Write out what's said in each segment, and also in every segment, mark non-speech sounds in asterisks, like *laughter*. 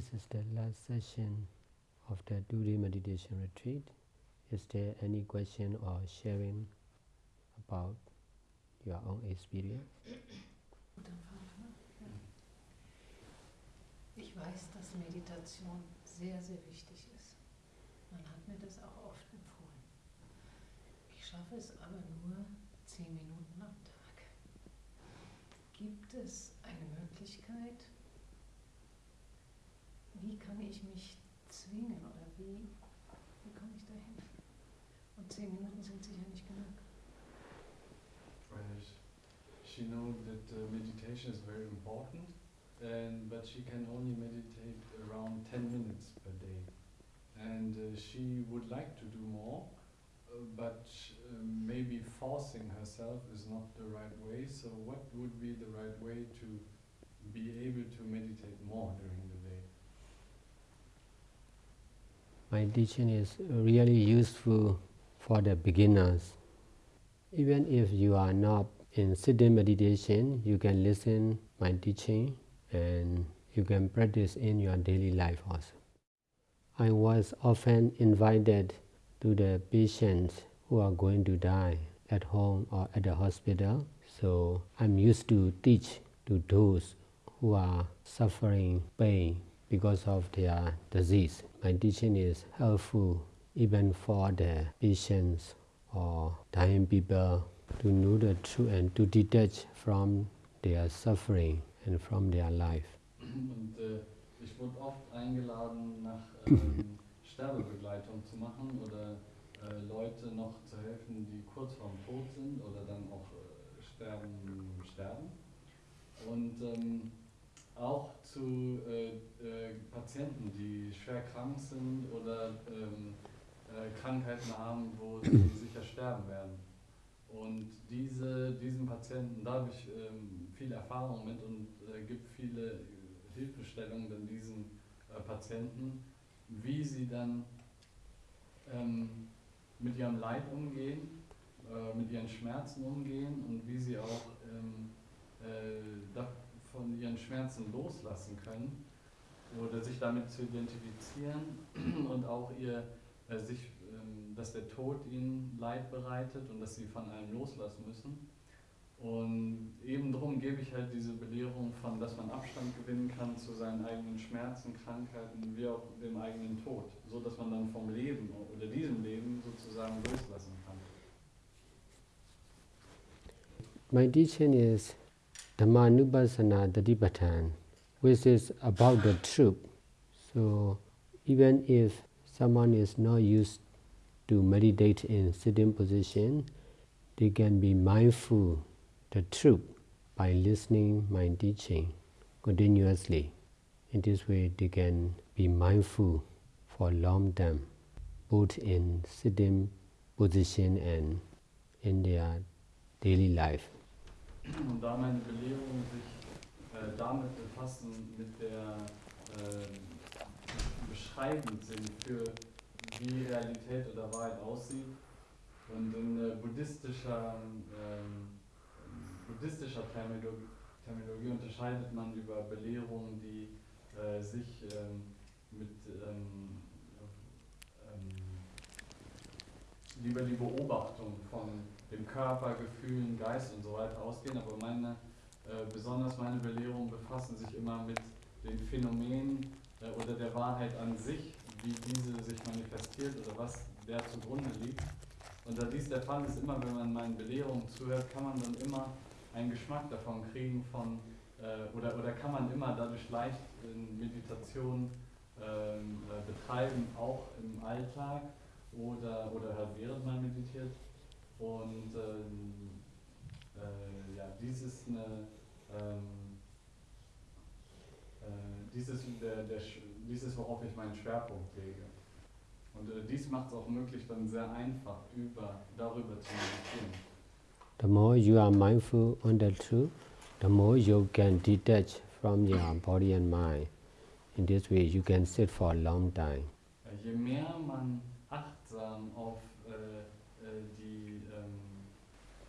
This is the last session of the two-day meditation retreat. Is there any question or sharing about your own experience? Ich weiß, dass Meditation sehr, sehr wichtig ist. Man hat mir das auch oft empfohlen. Ich schaffe es aber nur zehn Minuten am Tag. Gibt es eine Möglichkeit, wie kann ich mich zwingen oder wie, wie komme ich? Und zehn Minuten sind sicher nicht genug. Right. She knows that uh, meditation is very important, and but she can only meditate around 10 minutes per day. And uh, she would like to do more, uh, but uh, maybe forcing herself is not the right way. So, what would be the right way to be able to meditate more during the My teaching is really useful for the beginners. Even if you are not in sitting meditation, you can listen my teaching and you can practice in your daily life also. I was often invited to the patients who are going to die at home or at the hospital. So I'm used to teach to those who are suffering pain because of their disease. My teaching is helpful even for the patients or dying people to know the truth and to detach from their suffering and from their life. Und äh, ich wurde oft eingeladen, nach *clears throat* ähm, Sterbebegleitung zu machen oder äh, Leute noch zu helfen, die kurz vorm Tod sind oder dann auch äh, sterben, sterben. Und ähm, auch zu äh, äh, Patienten, die schwer krank sind oder ähm, äh, Krankheiten haben, wo sie *clears throat* sicher sterben werden. Und diese, diesen Patienten, da habe ich ähm, viel Erfahrung mit und äh, gibt viele Hilfestellungen dann diesen äh, Patienten, wie sie dann ähm, mit ihrem Leid umgehen, äh, mit ihren Schmerzen umgehen und wie sie auch ähm, äh, von ihren Schmerzen loslassen können oder sich damit zu identifizieren *clears throat* und auch ihr äh, sich, ähm, dass der Tod ihnen Leid bereitet und dass sie von allem loslassen müssen. Und eben darum gebe ich halt diese Belehrung von, dass man Abstand gewinnen kann zu seinen eigenen Schmerzen, Krankheiten, wie auch dem eigenen Tod, so dass man dann vom Leben oder diesem Leben sozusagen loslassen kann. My teaching is Dhammanupassana Tatipatthana, which is about the truth. So even if someone is not used to meditate in sitting position, they can be mindful the truth by listening my teaching continuously. In this way, they can be mindful for long time, both in sitting position and in their daily life. Und da meine Belehrungen sich äh, damit befassen, mit der äh, beschreibend sind für wie Realität oder Wahrheit aussieht und in äh, buddhistischer, ähm, buddhistischer Terminologie, Terminologie, unterscheidet man über Belehrungen, die äh, sich ähm, mit ähm, über die Beobachtung von dem Körper, Gefühlen, Geist und so weiter ausgehen, aber meine, äh, besonders meine Belehrungen befassen sich immer mit den Phänomenen äh, oder der Wahrheit an sich, wie diese sich manifestiert oder was der zugrunde liegt. Und da dies der Fall ist, immer wenn man meinen Belehrungen zuhört, kann man dann immer einen Geschmack davon kriegen von, äh, oder, oder kann man immer dadurch leicht in Meditation ähm, äh, betreiben, auch im Alltag oder, oder halt während man meditiert. Und ähm, äh, ja, dies ist eine, ähm, äh, dies, ist der, der, dies ist, worauf ich meinen Schwerpunkt lege. Und äh, dies macht es auch möglich, dann sehr einfach über, darüber zu meditieren. The more you are mindful on the truth, the more you can detach from your body and mind. In this way, you can sit for a long time. Je mehr man achtsam auf äh, äh, die ähm,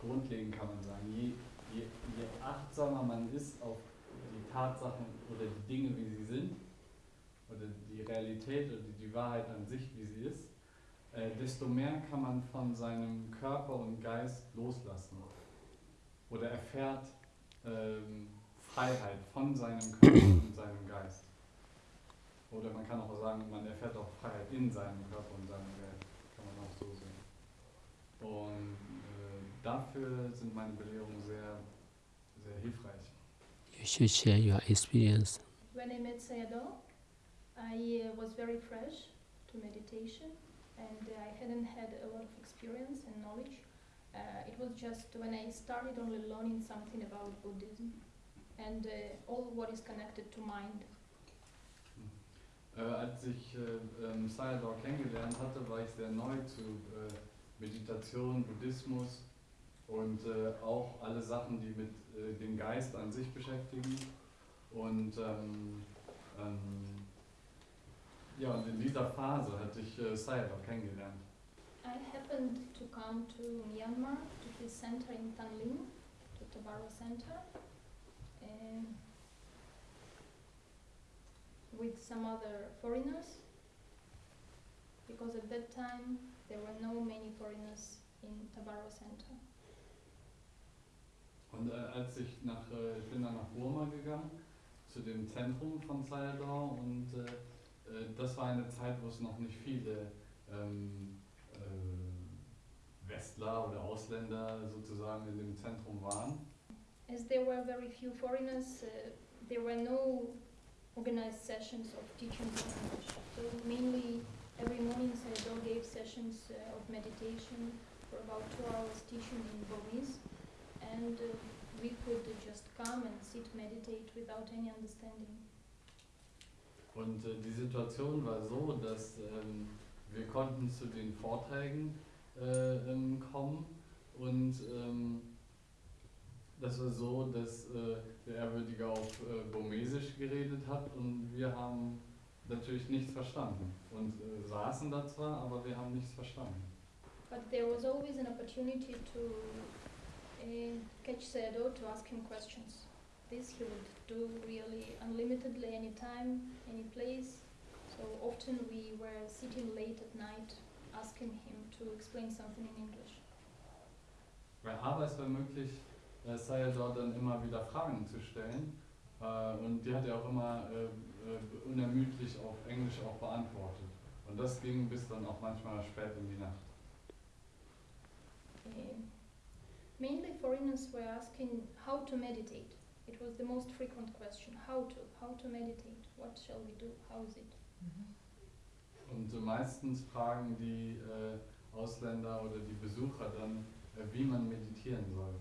grundlegend kann man sagen, je, je, je, achtsamer man ist auf die Tatsachen oder die Dinge, wie sie sind, oder die Realität oder die, die Wahrheit an sich, wie sie ist, äh, desto mehr kann man von seinem Körper und Geist loslassen. Oder erfährt ähm, Freiheit von seinem Körper und *clears throat* seinem Geist. Oder man kann auch sagen, man erfährt auch Freiheit in seinem Körper und seinem Geist. Kann man auch so sehen. Und dafür sind meine Belehrungen sehr, sehr hilfreich. You should share your experience. When I met Sayadaw, I was very fresh to meditation and I hadn't had a lot of experience and knowledge. Uh, it was just when I started only learning something about Buddhism and uh, all what is connected to mind. Äh, als ich äh, ähm, Sayadaw kennengelernt hatte, war ich sehr neu zu äh, Meditation, Buddhismus und äh, auch alle Sachen, die mit äh, dem Geist an sich beschäftigen. Und ähm, ähm, ja, und in dieser Phase hatte ich äh, Sayadaw kennengelernt. I happened to come to Myanmar to his center in Tanling, to Tabaro Center, with some other foreigners, because at that time there were no many foreigners in Tabaro Center. Und äh, als ich nach, äh, ich bin dann nach Burma gegangen, zu dem Zentrum von Sayadaw und äh, äh, das war eine Zeit, wo es noch nicht viele ähm, äh, Westler oder Ausländer sozusagen in dem Zentrum waren. As there were very few foreigners, uh, there were no organized sessions of teaching English. So mainly every morning Sayadaw gave sessions uh, of meditation for about two hours teaching in Burmese. And uh, we could just come and sit, meditate without any understanding. Und äh, die Situation war so, dass ähm, wir konnten zu den Vorträgen äh, ähm, kommen und ähm, das war so, dass äh, der Ehrwürdige auf äh, Burmesisch geredet hat und wir haben natürlich nichts verstanden und äh, saßen da zwar, aber wir haben nichts verstanden. But there was always an opportunity to catch Sayadaw to ask him questions. This he would do really unlimitedly anytime, any place. So often we were sitting late at night asking him to explain something in English. Weil aber es war möglich, äh, Sayadaw dann immer wieder Fragen zu stellen äh, und die hat er auch immer äh, äh, unermüdlich auf Englisch auch beantwortet. Und das ging bis dann auch manchmal spät in die Nacht. Uh, mainly foreigners were asking how to meditate. It was the most frequent question. How to? How to meditate? What shall we do? How is it? Mhm. Und äh, meistens fragen die äh, Ausländer oder die Besucher dann, äh, wie man meditieren soll.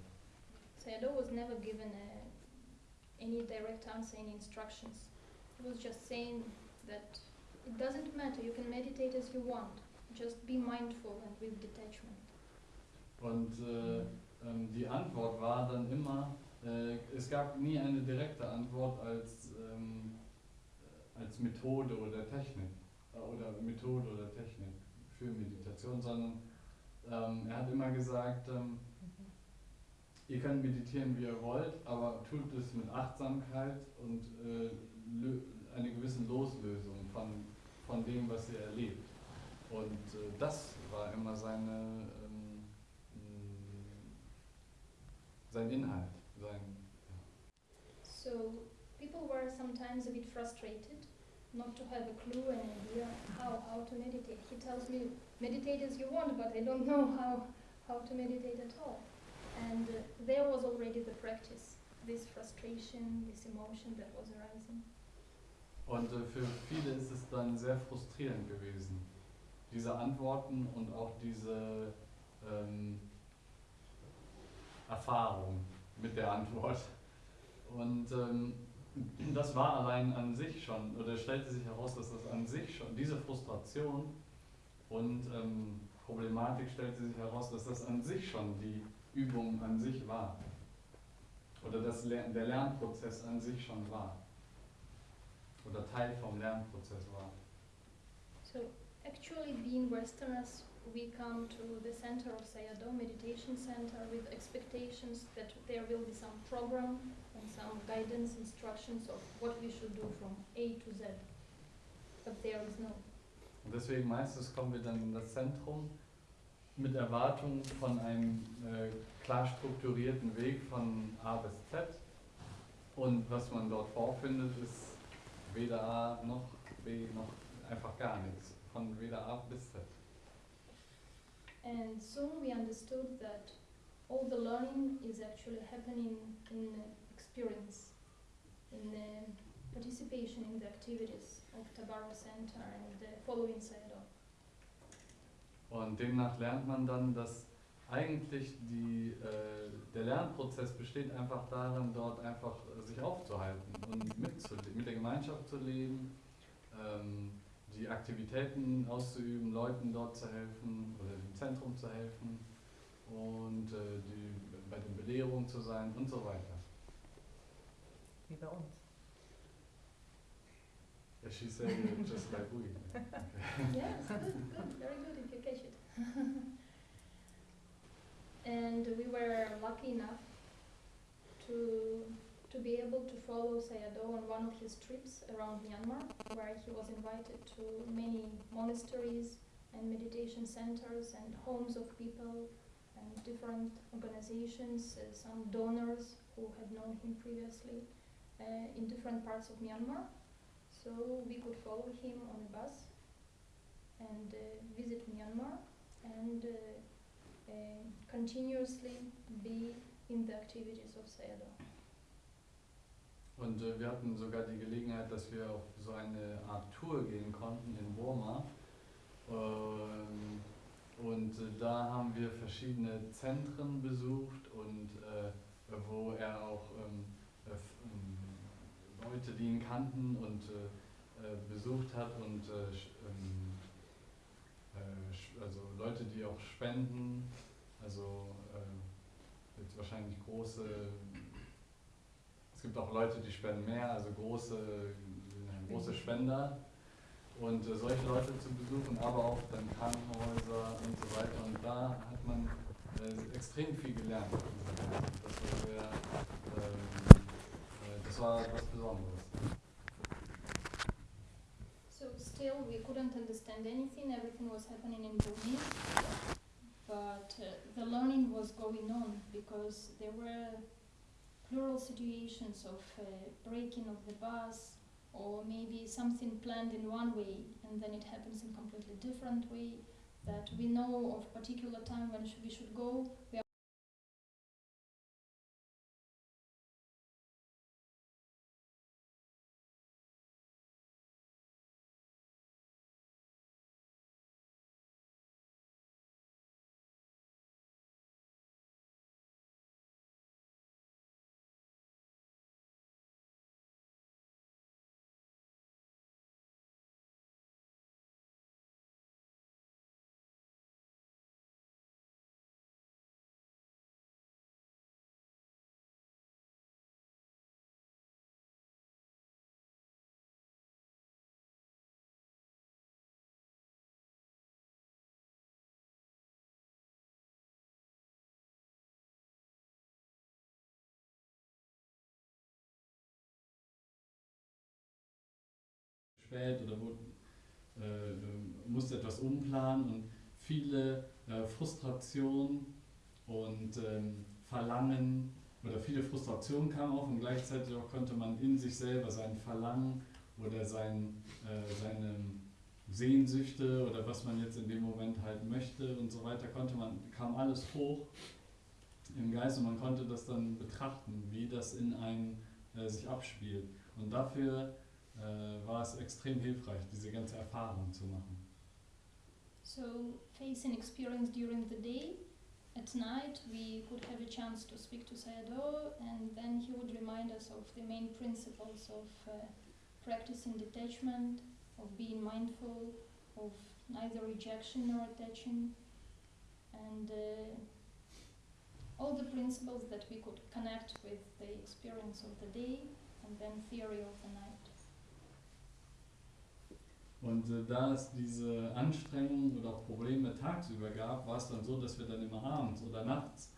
Sayadaw was never given a, any direct answer, any instructions. He was just saying that it doesn't matter, you can meditate as you want. Just be mindful and with detachment. Und äh, ähm, die Antwort war dann immer, äh, es gab nie eine direkte Antwort als, ähm, äh, als Methode oder Technik äh, oder Methode oder Technik für Meditation, sondern ähm, er hat immer gesagt, ähm, ihr könnt meditieren, wie ihr wollt, aber tut es mit Achtsamkeit und äh, einer gewissen Loslösung von, von dem, was ihr erlebt. Und äh, das war immer seine, ähm, mh, sein Inhalt. Sein, So people were sometimes a bit frustrated not to have a clue and idea how, how to meditate. He tells me, meditate as you want, but I don't know how, how to meditate at all. And uh, there was already the practice, this frustration, this emotion that was arising. Und äh, für viele ist es dann sehr frustrierend gewesen, diese Antworten und auch diese ähm, Erfahrung mit der Antwort. Und ähm, das war allein an sich schon, oder stellte sich heraus, dass das an sich schon, diese Frustration und ähm, Problematik stellte sich heraus, dass das an sich schon die Übung an sich war. Oder das Ler der Lernprozess an sich schon war. Oder Teil vom Lernprozess war. So actually being Westerners, we come to the center of Sayadaw Meditation Center with expectations that there will be some program and some guidance instructions of what we should do from A to Z. but there is no. Deswegen meistens kommen wir dann in das Zentrum mit Erwartungen von einem äh, klar strukturierten Weg von A bis Z. Und was man dort vorfindet, ist weder A noch B noch einfach gar nichts. Von weder A bis Z. And soon we understood that all the learning is actually happening in experience, in uh, participation in the activities of Tabaro Center and uh, following Sayadaw. Und demnach lernt man dann, dass eigentlich die, äh, der Lernprozess besteht einfach darin, dort einfach äh, sich aufzuhalten und mitzule- mit der Gemeinschaft zu leben, ähm, die Aktivitäten auszuüben, Leuten dort zu helfen oder dem Zentrum zu helfen und äh, die, bei den Belehrungen zu sein und so weiter. Wie bei uns. Yeah, she said it just like we. *laughs* yes, good, good, very good if you catch it. *laughs* and we were lucky enough to to be able to follow Sayadaw on one of his trips around Myanmar, where he was invited to many monasteries and meditation centers and homes of people and different organizations, uh, some donors who had known him previously uh, in different parts of Myanmar. So we could follow him on a bus and uh, visit Myanmar and uh, uh, continuously be in the activities of Sayadaw. Und äh, wir hatten sogar die Gelegenheit, dass wir auf so eine Art Tour gehen konnten in Burma. Ähm, und äh, da haben wir verschiedene Zentren besucht und äh, wo er auch ähm, äh, ähm, Leute, die ihn kannten und äh, äh, besucht hat und äh, ähm, äh, also Leute, die auch spenden, also jetzt wahrscheinlich große es gibt auch Leute, die spenden mehr, also große, große Spender. Und äh, solche Leute zu besuchen, aber auch dann Krankenhäuser und so weiter. Und da hat man äh, extrem viel gelernt. Das war, sehr, ähm, äh, das war was Besonderes. So still we couldn't understand anything, everything was happening in Burmese, but uh, the learning was going on because there were plural situations of uh, breaking of the bus or maybe something planned in one way and then it happens in completely different way that we know of particular time when we should go. We spät oder wo, äh, musste etwas umplanen und viele äh, Frustration und ähm, Verlangen oder viele Frustrationen kamen auf und gleichzeitig auch konnte man in sich selber sein Verlangen oder sein, äh, seine Sehnsüchte oder was man jetzt in dem Moment halt möchte und so weiter, konnte man, kam alles hoch im Geist und man konnte das dann betrachten, wie das in einem äh, sich abspielt. Und dafür äh, war es extrem hilfreich, diese ganze Erfahrung zu machen. So, facing experience during the day, at night we could have a chance to speak to Sayadaw, and then he would remind us of the main principles of uh, practicing detachment, of being mindful, of neither rejection nor attaching, and uh, all the principles that we could connect with the experience of the day and then theory of the night. Und äh, da es diese Anstrengungen oder auch Probleme tagsüber gab, war es dann so, dass wir dann immer abends oder nachts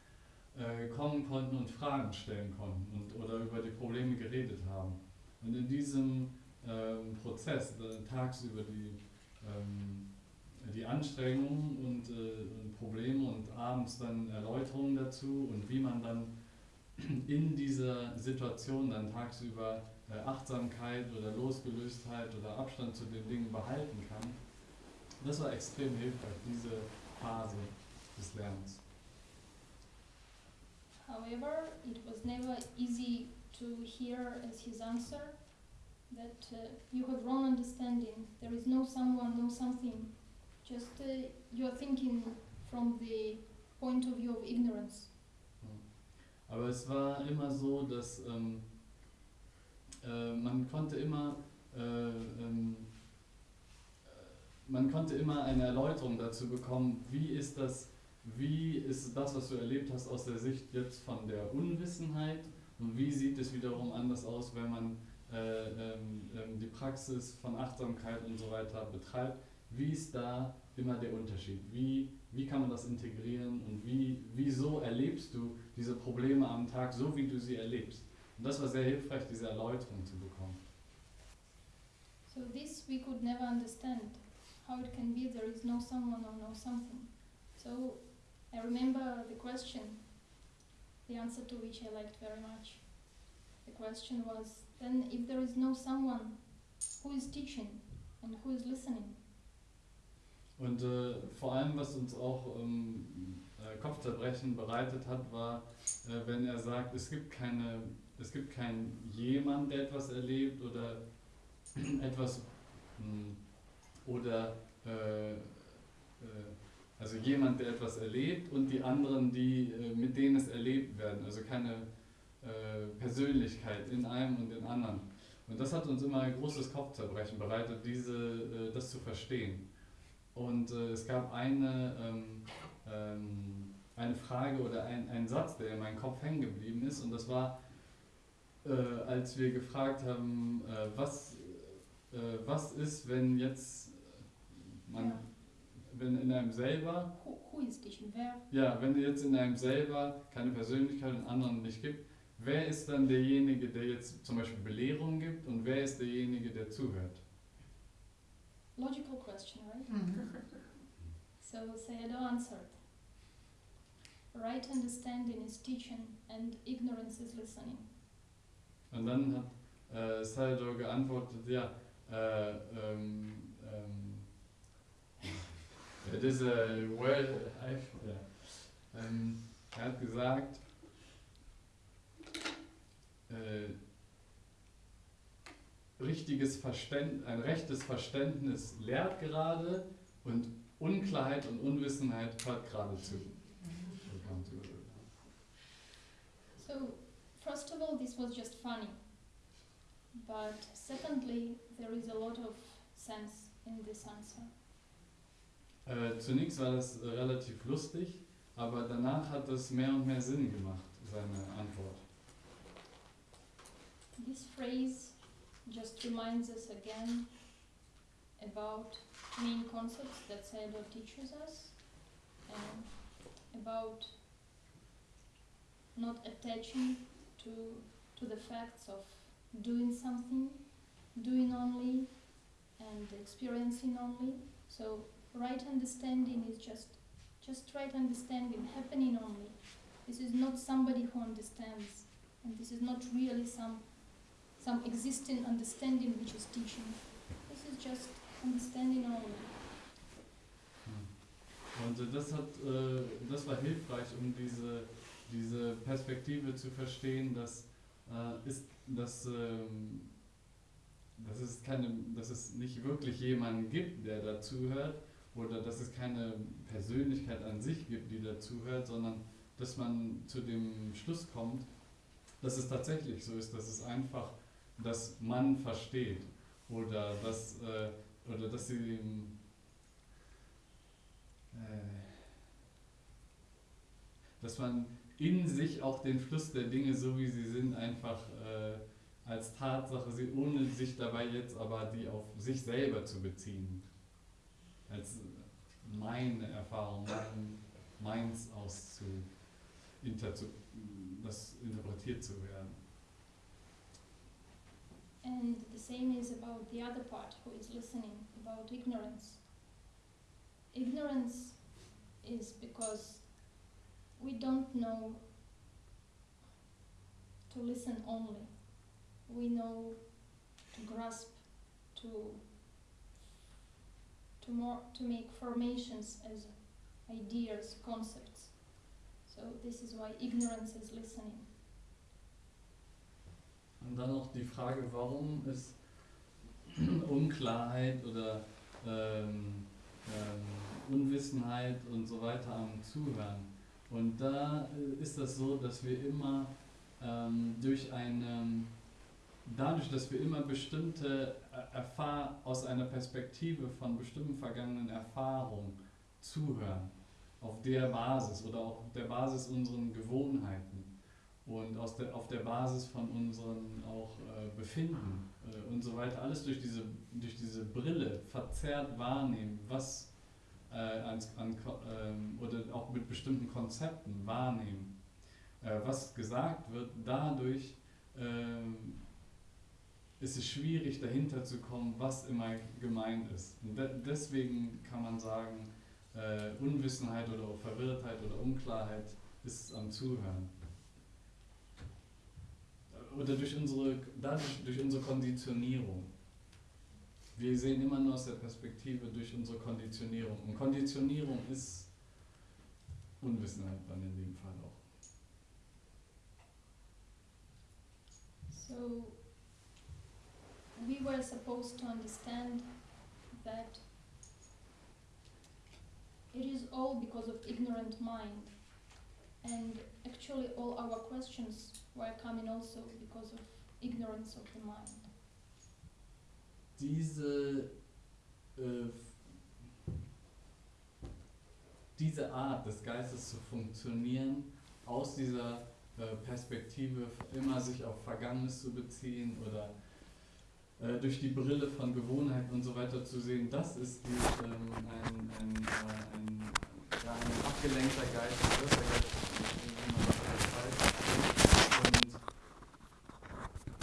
äh, kommen konnten und Fragen stellen konnten und, oder über die Probleme geredet haben. Und in diesem ähm, Prozess, äh, tagsüber die, ähm, die Anstrengungen und, äh, und Probleme und abends dann Erläuterungen dazu und wie man dann in dieser Situation dann tagsüber Achtsamkeit oder Losgelöstheit oder Abstand zu den Dingen behalten kann. Das war extrem hilfreich, diese Phase des Lernens. However, it was never easy to hear as his answer that uh, you have wrong understanding. There is no someone, no something. Just uh, you are thinking from the point of view of ignorance. Aber es war immer so, dass ähm, äh, man konnte immer äh, ähm, äh, man konnte immer eine Erläuterung dazu bekommen, wie ist das, wie ist das, was du erlebt hast, aus der Sicht jetzt von der Unwissenheit und wie sieht es wiederum anders aus, wenn man äh, ähm, ähm, die Praxis von Achtsamkeit und so weiter betreibt. Wie ist da immer der Unterschied? Wie, wie kann man das integrieren und wie, wieso erlebst du diese Probleme am Tag so, wie du sie erlebst? Und das war sehr hilfreich, diese Erläuterung zu bekommen. So this we could never understand how it can be there is no someone or no something. So I remember the question, the answer to which I liked very much. The question was then if there is no someone who is teaching and who is listening, Und äh, vor allem, was uns auch ähm, äh, Kopfzerbrechen bereitet hat, war, äh, wenn er sagt, es gibt keine, es gibt kein jemand, der etwas erlebt oder *clears throat* etwas mh, oder äh, äh, also jemand, der etwas erlebt und die anderen, die äh, mit denen es erlebt werden. Also keine äh, Persönlichkeit in einem und in anderen. Und das hat uns immer ein großes Kopfzerbrechen bereitet, diese, äh, das zu verstehen. Und äh, es gab eine, ähm, ähm, eine Frage oder ein, ein Satz, der in meinem Kopf hängen geblieben ist. Und das war, äh, als wir gefragt haben, äh, was, äh, was ist, wenn jetzt man, Ja. wenn in einem selber, who, who is teaching? Where? ja, wenn jetzt in einem selber keine Persönlichkeit und anderen nicht gibt, wer ist dann derjenige, der jetzt zum Beispiel Belehrung gibt und wer ist derjenige, der zuhört? Logical question, right? Mhm. *laughs* So Sayadaw answered. Right understanding is teaching and ignorance is listening. Und dann hat äh, Sayadaw geantwortet, ja, äh, ähm, ähm, *laughs* it is a word, I, ja. ähm, er hat gesagt, äh, richtiges Verständ, ein rechtes Verständnis lehrt gerade und Unklarheit und Unwissenheit hört gerade zu. So, first of all, this was just funny. But secondly, there is a lot of sense in this answer. Äh, zunächst war das äh, relativ lustig, aber danach hat es mehr und mehr Sinn gemacht, seine Antwort. This phrase just reminds us again about main concepts that Sayadaw teaches us and about not attaching to, to the facts of doing something, doing only, and experiencing only. So right understanding is just just right understanding, happening only. This is not somebody who understands, and this is not really some some existing understanding which is teaching. This is just understanding only. Und äh, das hat, äh, das war hilfreich, um diese, diese Perspektive zu verstehen, dass, äh, ist, dass, ähm, dass, es keine, dass es nicht wirklich jemanden gibt, der dazuhört, oder dass es keine Persönlichkeit an sich gibt, die dazuhört, sondern dass man zu dem Schluss kommt, dass es tatsächlich so ist, dass es einfach, dass man versteht oder dass, äh, oder dass sie äh, dass man in sich auch den Fluss der Dinge, so wie sie sind, einfach äh, als Tatsache sieht, ohne sich dabei jetzt aber die auf sich selber zu beziehen. Als meine Erfahrung, mein, meins auszu, inter, zu, das interpretiert zu werden. And the same is about the other part who is listening, about ignorance. Ignorance is because we don't know to listen only. We know to grasp, to to more to make formations as ideas, concepts. So this is why ignorance is listening. Und dann noch die Frage, warum ist *clears throat* Unklarheit oder ähm, ähm, Unwissenheit und so weiter am Zuhören. Und da äh, ist das so, dass wir immer ähm, durch eine, dadurch, dass wir immer bestimmte äh, Erfahr aus einer Perspektive von bestimmten vergangenen Erfahrungen zuhören, auf der Basis oder auch auf der Basis unseren Gewohnheiten und aus der, auf der Basis von unseren auch äh, Befinden äh, und so weiter, alles durch diese, durch diese Brille verzerrt wahrnehmen, was äh, als, an, ähm, oder auch mit bestimmten Konzepten wahrnehmen, äh, was gesagt wird, dadurch ähm, ist es schwierig dahinter zu kommen, was immer gemeint ist. De deswegen kann man sagen, äh, Unwissenheit oder Verwirrtheit oder Unklarheit ist am Zuhören oder durch unsere, dadurch, durch unsere Konditionierung. Wir sehen immer nur aus der Perspektive durch unsere Konditionierung. Und Konditionierung ist Unwissenheit dann in dem Fall auch. So we were supposed to understand that it is all because of ignorant mind and actually all our questions were coming also because of ignorance of the mind. Diese, äh, diese Art des Geistes zu funktionieren, aus dieser äh, Perspektive immer sich auf Vergangenes zu beziehen oder äh, durch die Brille von Gewohnheit und so weiter zu sehen, das ist die, ähm, ein, ein, äh, ein, ja, ein abgelenkter Geist, ein Geist, wie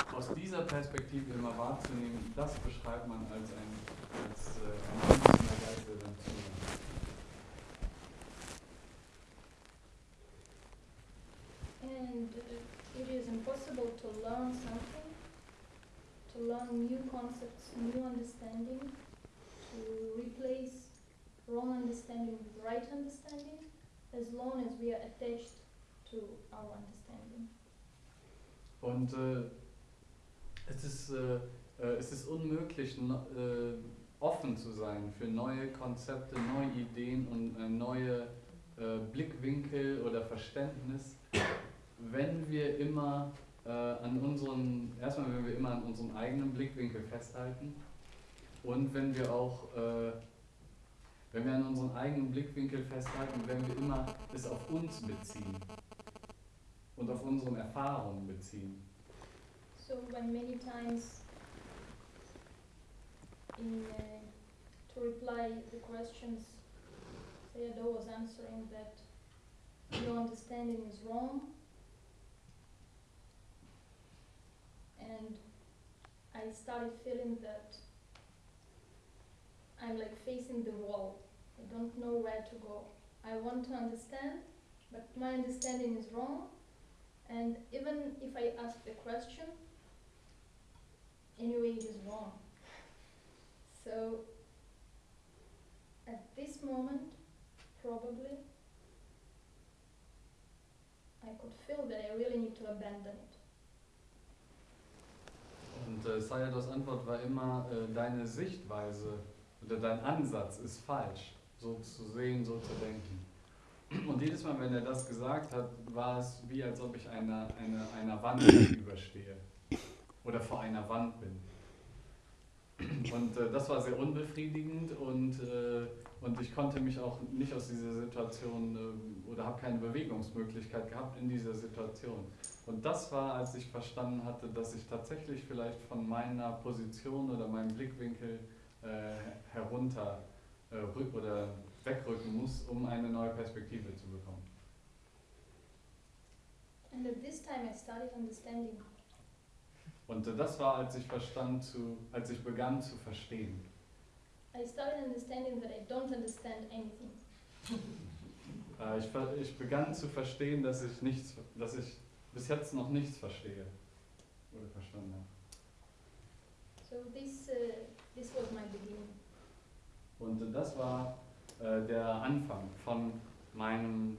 man aus dieser Perspektive immer wahrzunehmen, das beschreibt man als ein, als, äh, ein einzelner Geist, der dann zuhört. And uh, it is impossible to learn something, to learn new concepts, new understanding, to replace wrong understanding with right understanding, as long as we are attached to our understanding. Und äh, es ist, äh, äh, es ist unmöglich, äh, offen zu sein für neue Konzepte, neue Ideen und äh, neue äh, Blickwinkel oder Verständnis, wenn wir immer äh, an unseren, erstmal wenn wir immer an unserem eigenen Blickwinkel festhalten und wenn wir auch wenn wir an unseren eigenen Blickwinkel festhalten, werden wir immer es auf uns beziehen und auf unsere Erfahrungen beziehen. So when many times in uh, to reply the questions, Sayadaw was answering that your understanding is wrong, and I started feeling that I'm like facing the wall. I don't know where to go. I want to understand, but my understanding is wrong. And even if I ask the question, anyway it is wrong. So at this moment, probably, I could feel that I really need to abandon it. Und äh, Sayados Antwort war immer, äh, deine Sichtweise oder dein Ansatz ist falsch, so zu sehen, so zu denken. Und jedes Mal, wenn er das gesagt hat, war es wie, als ob ich einer, einer, einer Wand *clears throat* gegenüberstehe oder vor einer Wand bin. Und äh, das war sehr unbefriedigend und, äh, und ich konnte mich auch nicht aus dieser Situation äh, oder habe keine Bewegungsmöglichkeit gehabt in dieser Situation. Und das war, als ich verstanden hatte, dass ich tatsächlich vielleicht von meiner Position oder meinem Blickwinkel äh, herunter äh, rück oder wegrücken muss, um eine neue Perspektive zu bekommen. And at this time I started understanding Und das war, als ich verstand zu, als ich begann zu verstehen. I started understanding that I don't understand anything. *laughs* Äh, ich, ich begann zu verstehen, dass ich nichts, dass ich bis jetzt noch nichts verstehe oder verstanden habe. So this uh, this was my beginning. Und das war äh, der Anfang von meinem,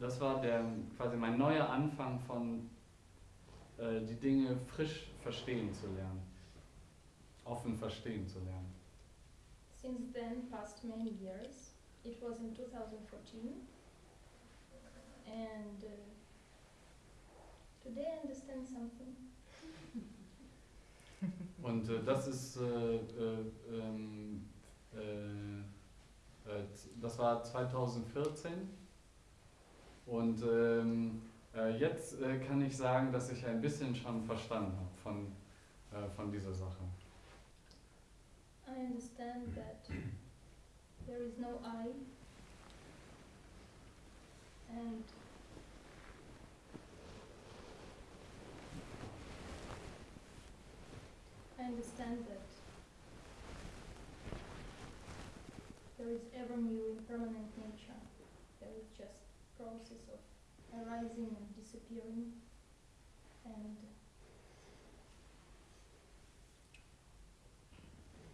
das war der quasi mein neuer Anfang von die Dinge frisch verstehen zu lernen, offen verstehen zu lernen. Since then, past many years. It was in 2014, and uh, today I understand something. *laughs* Und äh, das ist, äh, äh, ähm, äh, äh, das war 2014 und ähm, äh, jetzt äh, kann ich sagen, dass ich ein bisschen schon verstanden habe von, äh, von dieser Sache. I understand that there is no I, and I understand that there is ever new impermanent nature. There is just process of arising and disappearing, and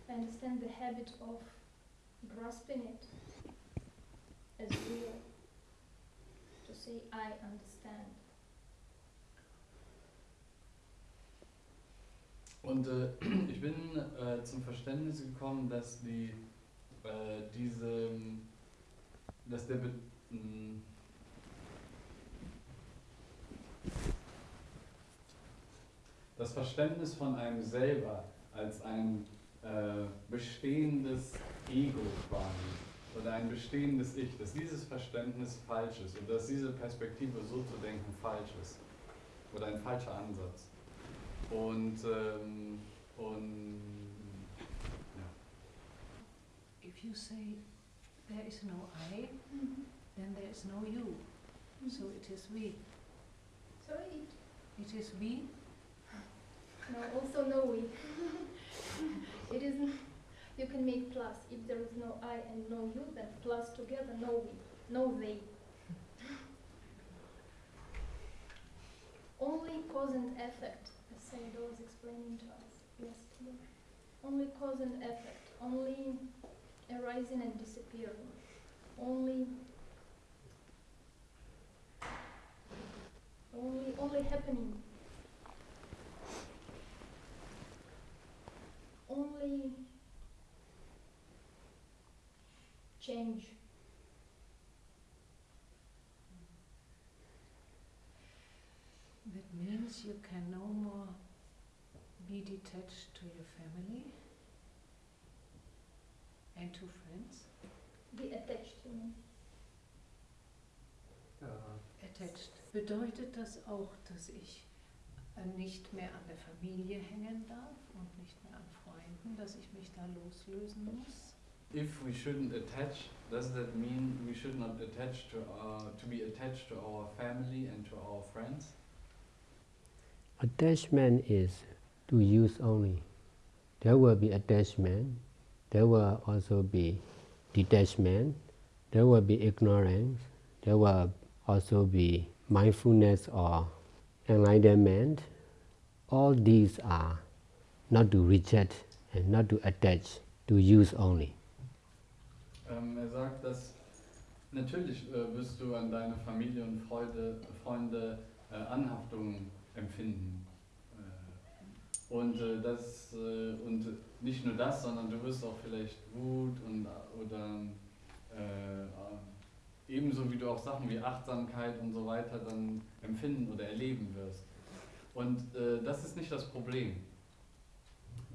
I understand the habit of grasping it as real. To say, I understand. Und äh, *clears throat* ich bin äh, zum Verständnis gekommen, dass die äh, diese, dass der mh, das Verständnis von einem selber als ein äh, bestehendes Ego quasi oder ein bestehendes Ich, dass dieses Verständnis falsch ist und dass diese Perspektive so zu denken falsch ist oder ein falscher Ansatz. Und, ähm, und ja. If you say there is no I, then there is no you. So it is we. Sorry, It is we. No, also no we. *laughs* it isn't. You can make plus. If there is no I and no you, then plus together, no we, no they. *laughs* Only cause and effect, as Sayadaw was explaining to us yesterday. Only cause and effect, only arising and disappearing, only, only, only happening. Only change. That means you can no more be detached to your family and to friends. Be attached to me. Attached. Bedeutet das auch, dass ich Äh, nicht mehr an der Familie hängen darf und nicht mehr an Freunden, dass ich mich da loslösen muss? If we shouldn't attach, does that mean we should not attach to our, to be attached to our family and to our friends? Attachment is to use only. There will be attachment, there will also be detachment, there will be ignorance, there will also be mindfulness or enlightenment. All these are not to reject and not to attach, to use only. Ähm, er sagt, dass natürlich äh, wirst du an deine Familie und Freude, Freunde äh, Anhaftung empfinden. Äh, und, äh, das, äh, und nicht nur das, sondern du wirst auch vielleicht Wut und, oder äh, ebenso wie du auch Sachen wie Achtsamkeit und so weiter dann empfinden oder erleben wirst. Und äh, das ist nicht das Problem.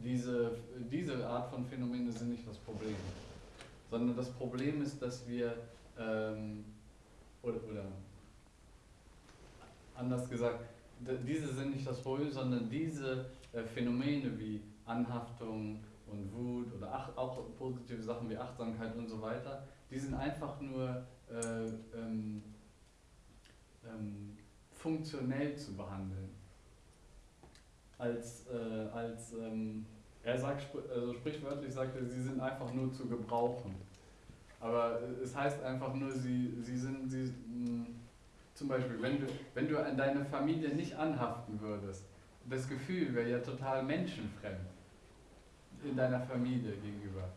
Diese, diese Art von Phänomene sind nicht das Problem sondern das Problem ist, dass wir, ähm, oder, oder anders gesagt, diese sind nicht das Problem, sondern diese äh, Phänomene wie Anhaftung und Wut oder ach, auch positive Sachen wie Achtsamkeit und so weiter, die sind einfach nur äh, ähm, ähm, funktionell zu behandeln. Als, äh, als ähm, er sagt, also sprichwörtlich sagt er, sie sind einfach nur zu gebrauchen. Aber es heißt einfach nur, sie, sie sind, sie, mh, hm, zum Beispiel, wenn du, wenn du an deine Familie nicht anhaften würdest, das Gefühl wäre ja total menschenfremd in deiner Familie gegenüber.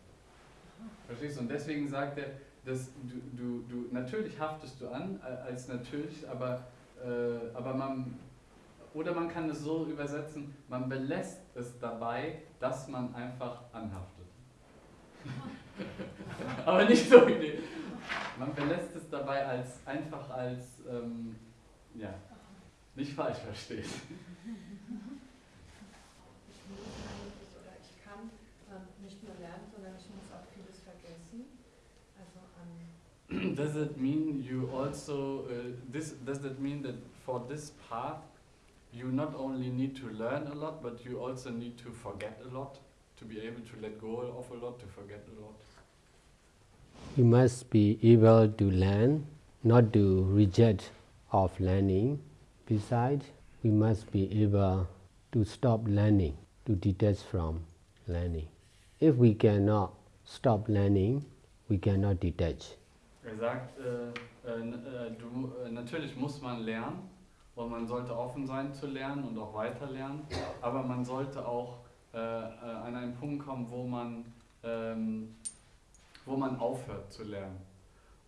Verstehst du? Und deswegen sagt er, dass du, du, du natürlich haftest du an als natürlich, aber, äh, aber man oder man kann es so übersetzen, man belässt es dabei, dass man einfach anhaftet. *laughs* aber nicht so Idee. Man belässt es dabei als einfach als ähm, ja, nicht falsch verstehen. does it mean you also, uh, this, does that mean that for this path you not only need to learn a lot, but you also need to forget a lot, to be able to let go of a lot, to forget a lot? You must be able to learn, not to reject of learning. Besides, we must be able to stop learning, to detach from learning. If we cannot stop learning, we cannot detach. Er sagt, äh, äh, äh, du, äh, natürlich muss man lernen und man sollte offen sein zu lernen und auch weiter lernen, aber man sollte auch äh, äh, an einen Punkt kommen, wo man, ähm, wo man aufhört zu lernen.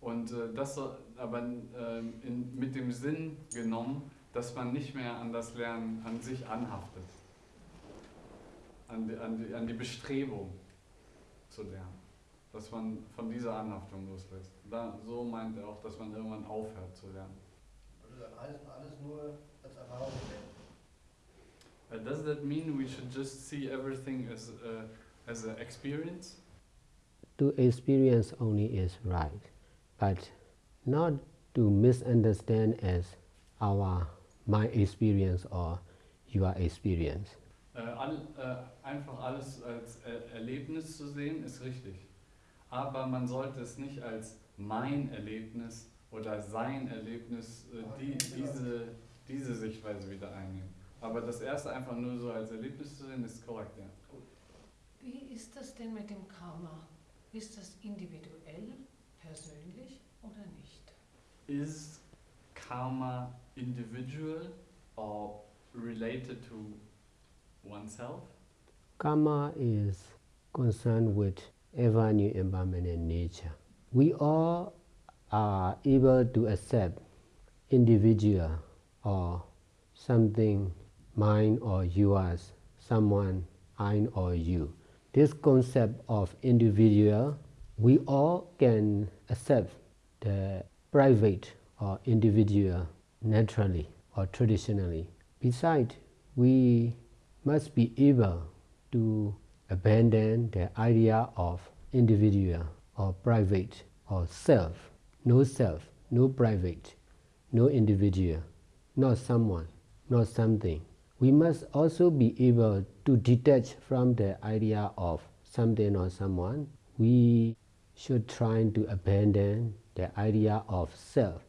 Und das aber ähm, in, mit dem Sinn genommen, dass man nicht mehr an das Lernen an sich anhaftet, an die, an die, an die Bestrebung zu lernen dass man von dieser Anhaftung loslässt. Da, so meint er auch, dass man irgendwann aufhört zu lernen. Also alles, alles nur als Erfahrung Uh, does that mean we should just see everything as, uh, as an experience? To experience only is right, but not to misunderstand as our my experience or your experience. Uh, all, uh, einfach alles als er Erlebnis zu sehen, ist richtig. aber man sollte es nicht als mein Erlebnis oder sein Erlebnis, äh, die, diese, diese Sichtweise wieder einnehmen. Aber das erste einfach nur so als Erlebnis zu sehen, ist korrekt, ja. Wie ist das denn mit dem Karma? Ist das individuell, persönlich oder nicht? Is Karma individual or related to oneself? Karma is concerned with ever new impermanent nature. We all are able to accept individual or something mine or yours, someone I or you. This concept of individual, we all can accept the private or individual naturally or traditionally. Besides, we must be able to abandon the idea of individual or private or self. No self, no private, no individual, not someone, not something. We must also be able to detach from the idea of something or someone. We should try to abandon the idea of self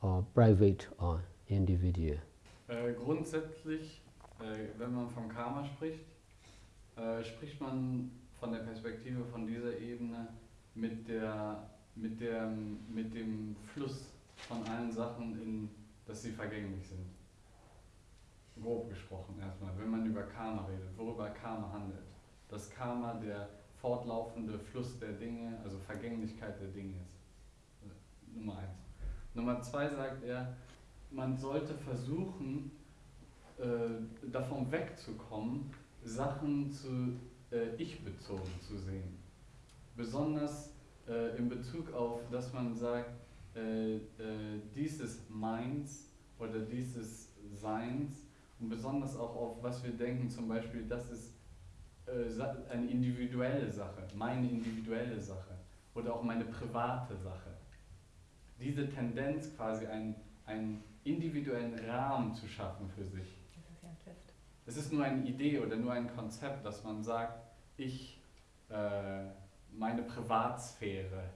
or private or individual. Äh, grundsätzlich, äh, wenn man vom Karma spricht, äh, spricht man von der Perspektive von dieser Ebene mit, der, mit, der, mit dem Fluss von allen Sachen, in, dass sie vergänglich sind. Grob gesprochen erstmal, wenn man über Karma redet, worüber Karma handelt. Dass Karma der fortlaufende Fluss der Dinge, also Vergänglichkeit der Dinge ist. Nummer eins. Nummer zwei sagt er, man sollte versuchen, äh, davon wegzukommen, Sachen zu äh, ich-bezogen zu sehen. Besonders äh, in Bezug auf, dass man sagt, äh, äh, dieses Meins oder dieses Seins und besonders auch auf was wir denken, zum Beispiel, das ist äh, eine individuelle Sache, meine individuelle Sache oder auch meine private Sache. Diese Tendenz quasi einen, einen individuellen Rahmen zu schaffen für sich es ist nur eine Idee oder nur ein Konzept, dass man sagt, ich, äh, meine Privatsphäre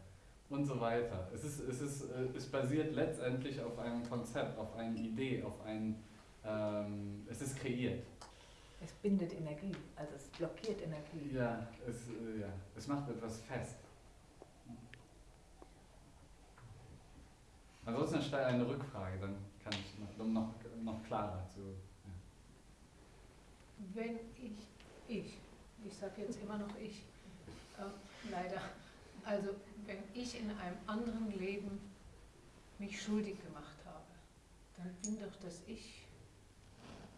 und so weiter. Es, ist, es, ist, äh, es basiert letztendlich auf einem Konzept, auf einer Idee, auf ein, ähm, es ist kreiert. Es bindet Energie, also es blockiert Energie. Ja, es, äh, ja, es macht etwas fest. Ansonsten stelle eine Rückfrage, dann kann ich noch, noch, noch klarer zu. Ja. Wenn ich, ich, ich sage jetzt immer noch ich, leider, also wenn ich in einem anderen Leben mich schuldig gemacht habe, dann bin doch das Ich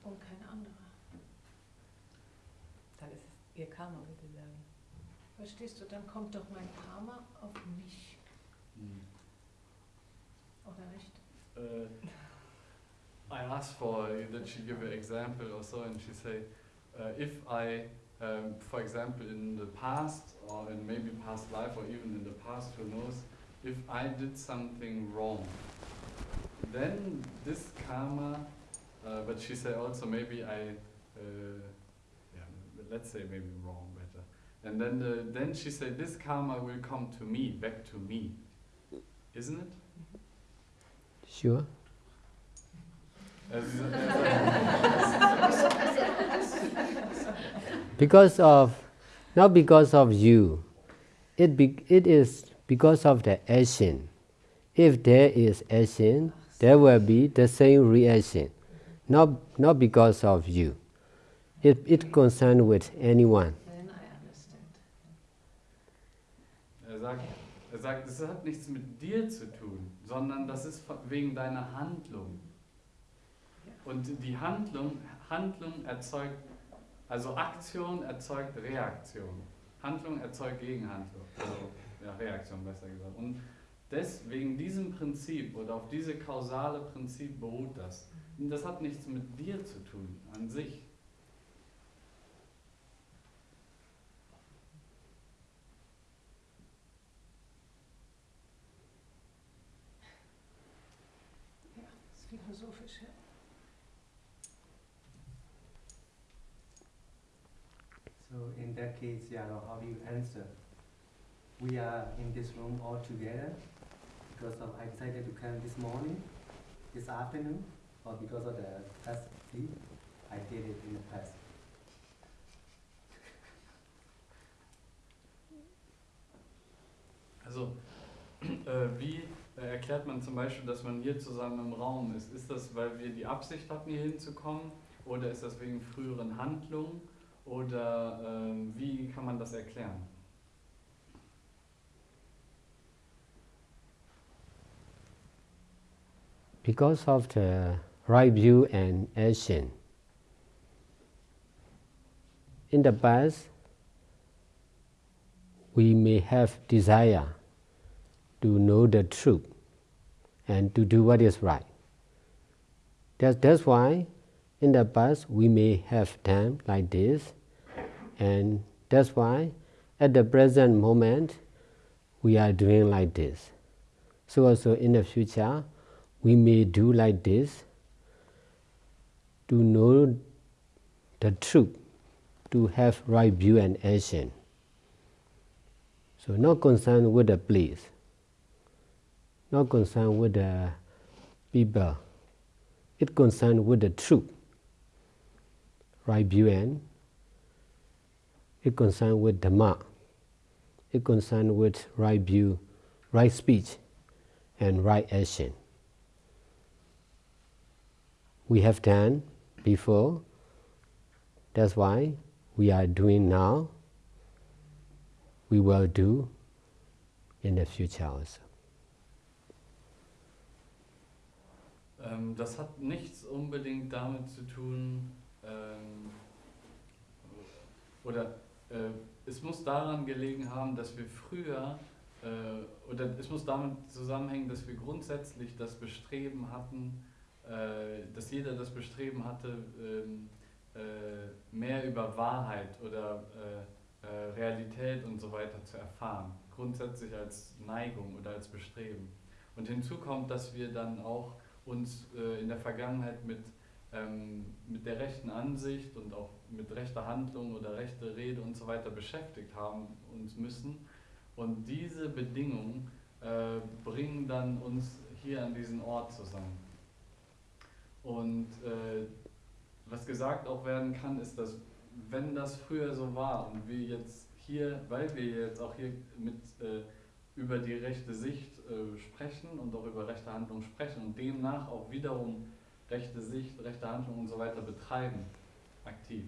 und kein anderer. Dann ist es ihr Karma, würde ich sagen. Verstehst du, dann kommt doch mein Karma auf mich, Hm. oder nicht? Uh, I asked for that she give an example or so, and she say, uh, if I, um, for example, in the past or in maybe past life or even in the past, who knows, if I did something wrong, then this karma, uh, but she said also maybe I, uh, yeah, let's say maybe wrong better, and then the, then she said this karma will come to me, back to me, isn't it? Sure? As, *laughs* Because of, not because of you, it, be, it is because of the action. If there is action, there will be the same reaction, not, not because of you. It, it concerns with anyone. Then I understand. Er sagt, er sagt, es hat nichts mit dir zu tun, sondern das ist von- wegen deiner Handlung. Und die Handlung, Handlung erzeugt, also Aktion erzeugt Reaktion. Handlung erzeugt Gegenhandlung. Also ja, Reaktion besser gesagt. Und deswegen diesem Prinzip oder auf diese kausale Prinzip beruht das. Und das hat nichts mit dir zu tun, an sich. Ja, das ist philosophisch, ja. That case, Yaro, how you answer? We are in this room all together because of I decided to come this morning, this afternoon, or because of the past sleep. I did it in the past. Also, *clears throat* äh, wie äh, erklärt man zum Beispiel, dass man hier zusammen im Raum ist? Ist das, weil wir die Absicht hatten, hier hinzukommen? Oder ist das wegen früheren Handlungen? Oder ähm, wie kann man das erklären? Because of the right view and action. In the past, we may have desire to know the truth and to do what is right. That's, that's why in the past we may have done like this, and that's why at the present moment we are doing like this. So also in the future we may do like this to know the truth, to have right view and action. So not concerned with the place, not concerned with the people. It concerned with the truth, right view and it concerned with Dhamma. It concerned with right view, right speech, and right action. We have done before. That's why we are doing now. We will do in the future also. Ähm, das hat nichts unbedingt damit zu tun, ähm, oder äh, es muss daran gelegen haben, dass wir früher, äh, oder es muss damit zusammenhängen, dass wir grundsätzlich das Bestreben hatten, äh, dass jeder das Bestreben hatte, ähm, äh, mehr über Wahrheit oder äh, äh, Realität und so weiter zu erfahren. Grundsätzlich als Neigung oder als Bestreben. Und hinzu kommt, dass wir dann auch uns in der Vergangenheit mit, ähm, mit der rechten Ansicht und auch mit rechter Handlung oder rechter Rede und so weiter beschäftigt haben uns müssen. Und diese Bedingungen äh, bringen dann uns hier an diesen Ort zusammen. Und äh, was gesagt auch werden kann, ist, dass wenn das früher so war und wir jetzt hier, weil wir jetzt auch hier mit äh, über die rechte Sicht äh, sprechen und auch über rechte Handlung sprechen und demnach auch wiederum rechte Sicht, rechte Handlung und so weiter betreiben, aktiv.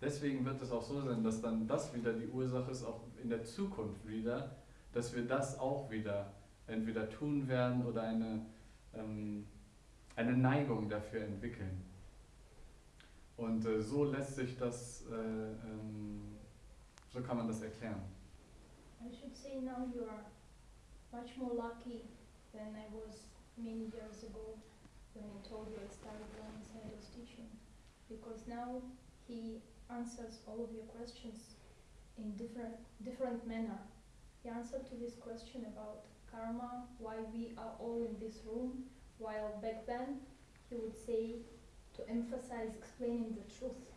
Deswegen wird es auch so sein, dass dann das wieder die Ursache ist, auch in der Zukunft wieder, dass wir das auch wieder entweder tun werden oder eine, ähm, eine Neigung dafür entwickeln. Und äh, so lässt sich das, äh, ähm, so kann man das erklären. I should say now you are much more lucky than I was many years ago when I told you I started learning Sayadaw's teaching. Because now he answers all of your questions in different different manner. He answered to this question about karma, why we are all in this room, while back then he would say to emphasize explaining the truth,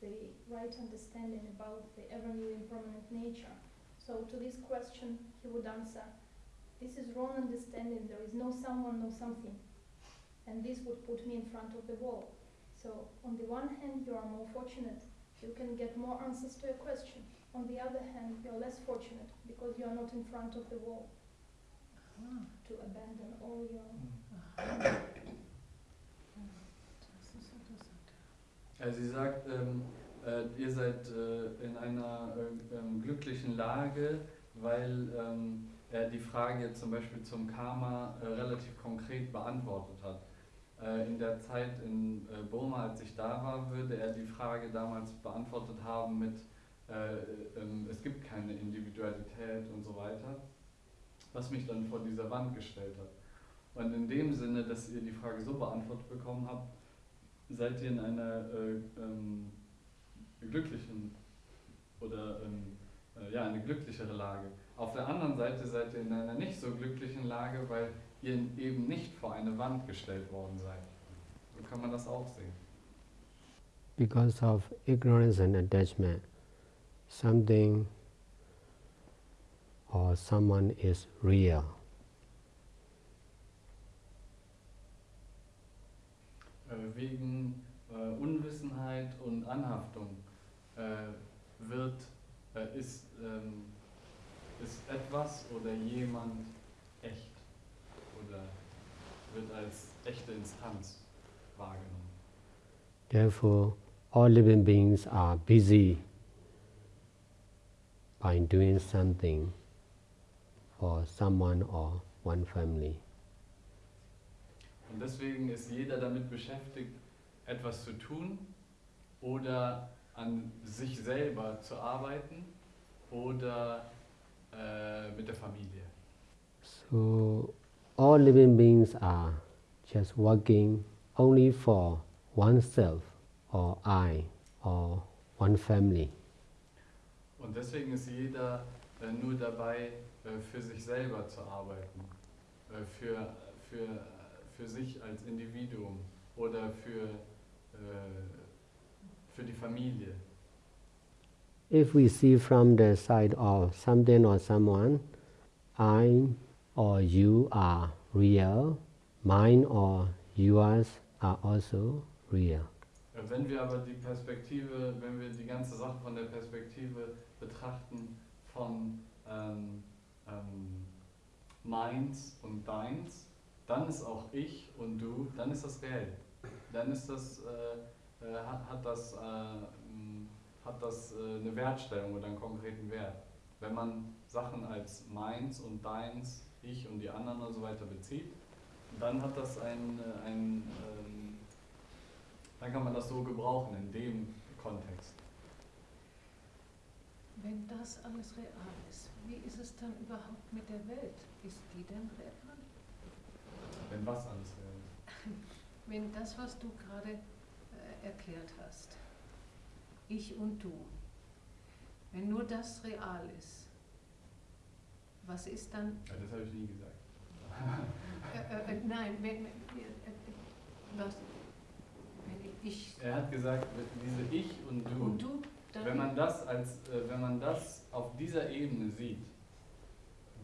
the right understanding about the ever new impermanent nature. So to this question he would answer, this is wrong understanding, there is no someone, no something. And this would put me in front of the wall. So on the one hand you are more fortunate, you can get more answers to your question. On the other hand, you're less fortunate because you are not in front of the wall Ah, to abandon all your ist interessant. Also sie sagt, ähm, äh, ihr seid äh, in einer äh, ähm, glücklichen Lage, weil ähm, er die Frage zum Beispiel zum Karma äh, relativ konkret beantwortet hat. Äh, in der Zeit in äh, Burma, als ich da war, würde er die Frage damals beantwortet haben mit, äh, ähm, es gibt keine Individualität und so weiter, was mich dann vor dieser Wand gestellt hat. Und in dem Sinne, dass ihr die Frage so beantwortet bekommen habt, seid ihr in einer äh, ähm, glücklichen oder ähm, äh, ja, eine glücklichere Lage. Auf der anderen Seite seid ihr in einer nicht so glücklichen Lage, weil ihr eben nicht vor eine Wand gestellt worden seid. So kann man das auch sehen. Because of ignorance and attachment, something or someone is real. Äh, wegen äh, Unwissenheit und Anhaftung äh, wird, äh, ist, ähm, ist etwas oder jemand wird als echte Instanz wahrgenommen. Therefore, all living beings are busy by doing something for someone or one family. Und deswegen ist jeder damit beschäftigt, etwas zu tun oder an sich selber zu arbeiten oder äh, mit der Familie. So, all living beings are just working only for oneself or I or one family. Und deswegen ist jeder äh, nur dabei, äh, für sich selber zu arbeiten, äh, für, für, für sich als Individuum oder für, äh, für die Familie. If we see from the side of something or someone, I or you are real, mine or yours are also real. Wenn wir aber die Perspektive, wenn wir die ganze Sache von der Perspektive betrachten von ähm, ähm, meins und deins, dann ist auch ich und du, dann ist das reell. Dann ist das, äh, äh, hat, hat das, äh, hat das äh, eine Wertstellung oder einen konkreten Wert. Wenn man Sachen als meins und deins, ich und die anderen und so weiter bezieht, dann hat das ein, äh, ein ähm, dann kann man das so gebrauchen in dem Kontext. Wenn das alles real ist, wie ist es dann überhaupt mit der Welt? Ist die denn real? Wenn was alles real ist. *laughs* Wenn das, was du gerade äh, erklärt hast, ich und du, wenn nur das real ist, was ist dann Ja, das habe ich nie gesagt. Äh, äh, äh, nein, wenn, äh, äh, was, wenn ich Er hat gesagt, diese Ich und Du, und du, dann wenn man das als, äh, wenn man das auf dieser Ebene sieht,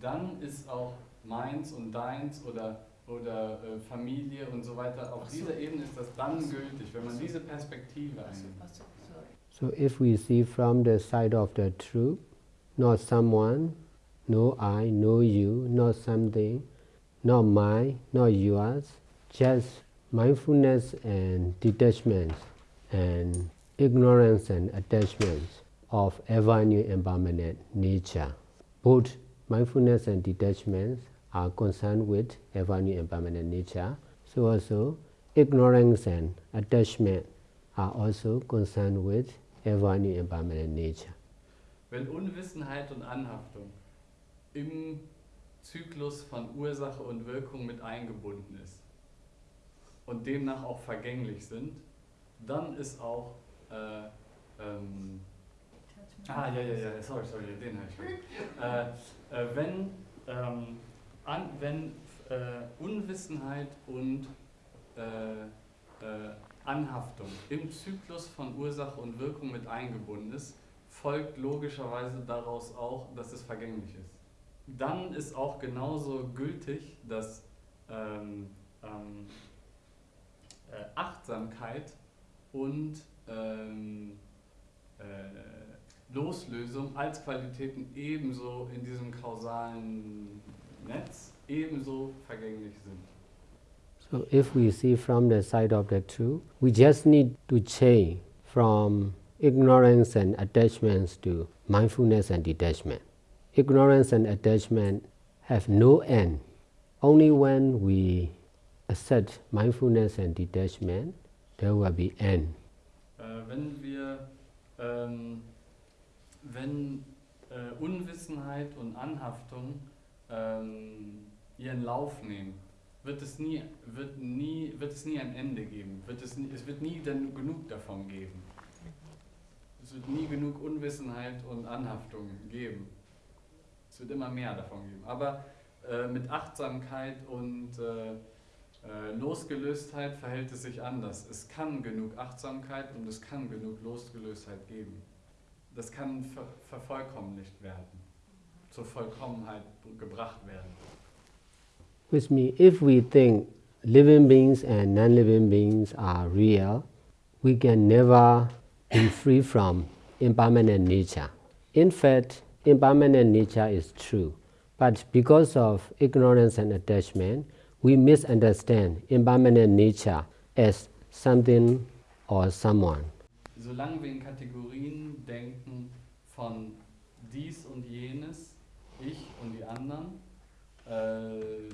dann ist auch meins und deins oder oder äh, Familie und so weiter. Auf so. dieser Ebene ist das dann gültig, wenn man diese Perspektive einnimmt. So if we see from the side of the truth, not someone, no I, no you, not something, not mine, not yours, just mindfulness and detachment and ignorance and attachment of ever new impermanent nature. Both mindfulness and detachment are concerned with ever new impermanent nature. So also ignorance and attachment are also concerned with ever new impermanent nature. Wenn Unwissenheit und Anhaftung im Zyklus von Ursache und Wirkung mit eingebunden ist und demnach auch vergänglich sind, dann ist auch äh, ähm, Ah, ja, ja, ja, sorry, sorry, den habe ich *laughs* äh, äh, wenn ähm, an, wenn äh, Unwissenheit und äh, äh, Anhaftung im Zyklus von Ursache und Wirkung mit eingebunden ist, folgt logischerweise daraus auch, dass es vergänglich ist. Dann ist auch genauso gültig, dass ähm, ähm, äh, Achtsamkeit und ähm, äh, Loslösung als Qualitäten ebenso in diesem kausalen Netz ebenso vergänglich sind. So if we see from the side of the truth, we just need to change from ignorance and attachments to mindfulness and detachment. Ignorance and attachment have no end. Only when we accept mindfulness and detachment, there will be end. Äh, wenn wir, ähm, wenn äh, Unwissenheit und Anhaftung ähm, ihren Lauf nehmen, wird es nie, wird nie, wird es nie ein Ende geben. Wird es, nie, es wird nie dann genug davon geben. Es wird nie genug Unwissenheit und Anhaftung geben. Es wird immer mehr davon geben. Aber äh, mit Achtsamkeit und äh, äh, Losgelöstheit verhält es sich anders. Es kann genug Achtsamkeit und es kann genug Losgelöstheit geben. Das kann ver vervollkommlicht werden, zur Vollkommenheit gebracht werden. Which means if we think living beings and non living beings are real, we can never be free from impermanent nature. In fact, impermanent nature is true, but because of ignorance and attachment, we misunderstand impermanent nature as something or someone. Solange wir in Kategorien denken von dies und jenes, ich und die anderen, äh,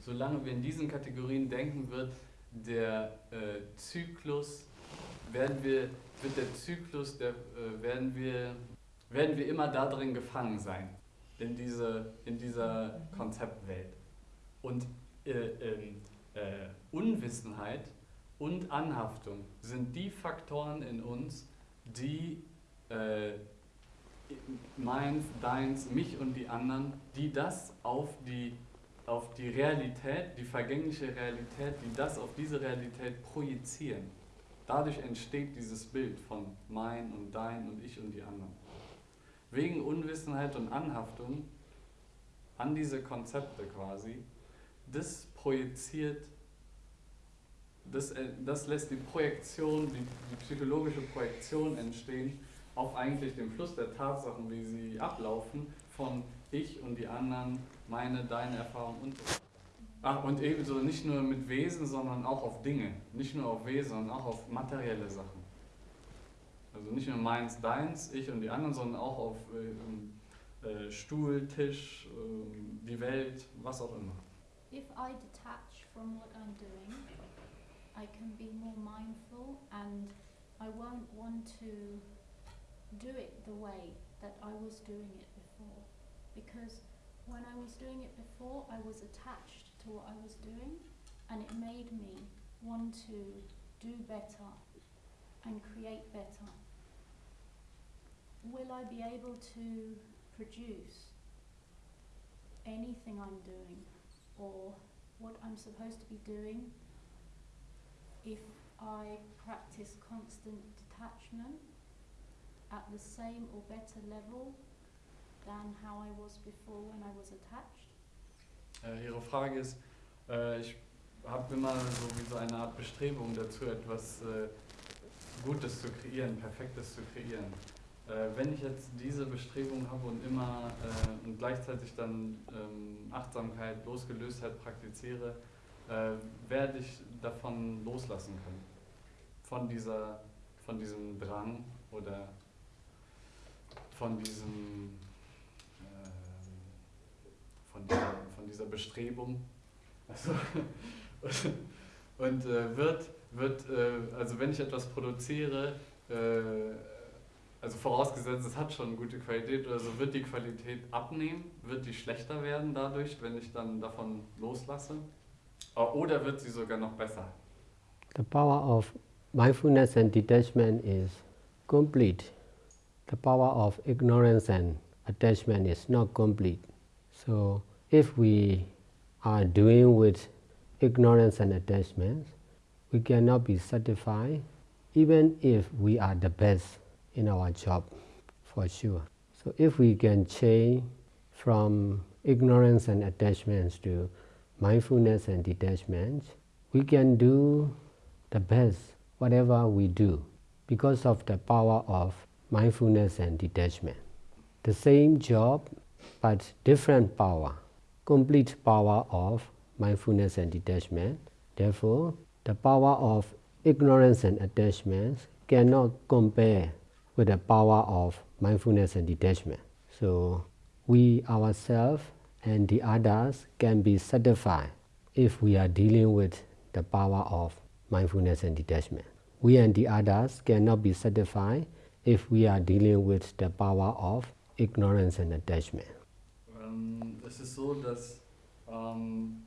solange wir in diesen Kategorien denken, wird der äh, Zyklus, werden wir, wird der Zyklus, der, äh, werden, wir, werden wir immer da drin gefangen sein, in, diese, in dieser Konzeptwelt. Und äh, ähm, äh, Unwissenheit und Anhaftung sind die Faktoren in uns, die äh, meins, deins, mich und die anderen, die das auf die, auf die Realität, die vergängliche Realität, die das auf diese Realität projizieren. Dadurch entsteht dieses Bild von mein und dein und ich und die anderen. Wegen Unwissenheit und Anhaftung an diese Konzepte quasi, das projiziert das, äh, das lässt die Projektion, die, die psychologische Projektion entstehen auf eigentlich den Fluss der Tatsachen, wie sie ablaufen, von ich und die anderen, meine, deine Erfahrung und so. Ach, und ebenso nicht nur mit Wesen, sondern auch auf Dinge. Nicht nur auf Wesen, sondern auch auf materielle Sachen. Also nicht nur meins, deins, ich und die anderen, sondern auch auf äh, ähm, äh, Stuhl, Tisch, äh, die Welt, was auch immer. If I detach from what I'm doing, I can be more mindful and I won't want to do it the way that I was doing it before. Because when I was doing it before, I was attached to what I was doing and it made me want to do better and create better. Will I be able to produce anything I'm doing or what I'm supposed to be doing if I practice constant detachment at the same or better level than how I was before when I was attached? Äh, ihre Frage ist, Äh, ich habe immer so wie so eine Art Bestrebung dazu, etwas äh, Gutes zu kreieren, Perfektes zu kreieren. Äh, wenn ich jetzt diese Bestrebung habe und immer äh, und gleichzeitig dann ähm, Achtsamkeit, Losgelöstheit praktiziere, äh, werde ich davon loslassen können. Von, dieser, von diesem Drang oder von diesem von dieser, von dieser Bestrebung. Also, *laughs* und äh, wird, wird äh, also wenn ich etwas produziere, äh, also vorausgesetzt, es hat schon gute Qualität, also wird die Qualität abnehmen, wird die schlechter werden dadurch, wenn ich dann davon loslasse? Oder wird sie sogar noch besser? The power of mindfulness and detachment is complete. The power of ignorance and attachment is not complete. So if we are doing with ignorance and attachment, we cannot be satisfied even if we are the best in our job, for sure. So if we can change from ignorance and attachments to mindfulness and detachment, we can do the best whatever we do because of the power of mindfulness and detachment. The same job but different power, complete power of mindfulness and detachment. Therefore, the power of ignorance and attachment cannot compare with the power of mindfulness and detachment. So we ourselves and the others can be satisfied if we are dealing with the power of mindfulness and detachment. We and the others cannot be satisfied if we are dealing with the power of ignorance and attachment. Ähm, es ist so, dass ähm,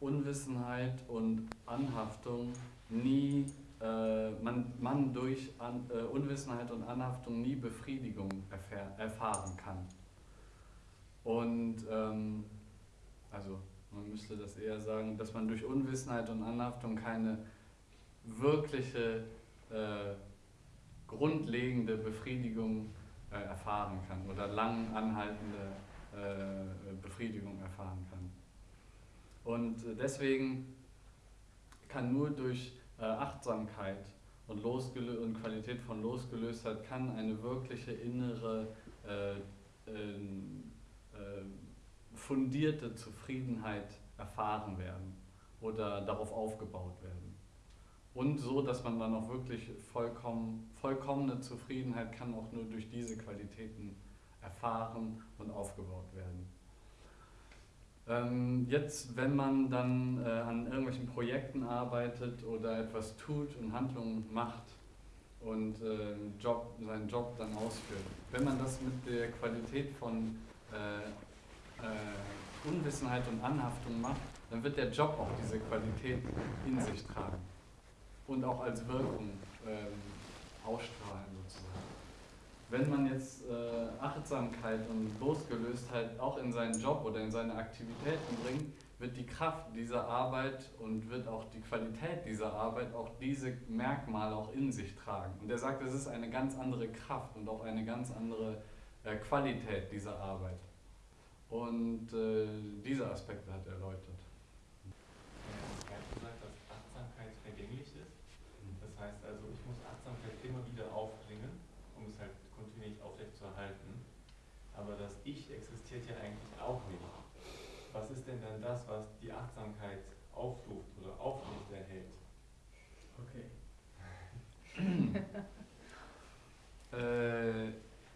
Unwissenheit und Anhaftung nie man, man durch An, äh, Unwissenheit und Anhaftung nie Befriedigung erfahr, erfahren kann. Und ähm, also man müsste das eher sagen, dass man durch Unwissenheit und Anhaftung keine wirkliche äh, grundlegende Befriedigung äh, erfahren kann oder lang anhaltende äh, Befriedigung erfahren kann. Und äh, deswegen kann nur durch äh, Achtsamkeit und, und Qualität von Losgelöstheit kann eine wirkliche innere, äh, äh, fundierte Zufriedenheit erfahren werden oder darauf aufgebaut werden. Und so, dass man dann auch wirklich vollkommen, vollkommene Zufriedenheit kann auch nur durch diese Qualitäten erfahren und aufgebaut werden. Ähm, jetzt, wenn man dann äh, an irgendwelchen Projekten arbeitet oder etwas tut und Handlungen macht und äh, Job, seinen Job dann ausführt, wenn man das mit der Qualität von äh, äh, Unwissenheit und Anhaftung macht, dann wird der Job auch diese Qualität in sich tragen und auch als Wirkung ähm, ausstrahlen sozusagen wenn man jetzt äh, Achtsamkeit und Losgelöstheit auch in seinen Job oder in seine Aktivitäten bringt, wird die Kraft dieser Arbeit und wird auch die Qualität dieser Arbeit auch diese Merkmale auch in sich tragen. Und er sagt, es ist eine ganz andere Kraft und auch eine ganz andere äh, Qualität dieser Arbeit. Und äh, diese Aspekte hat er erläutert.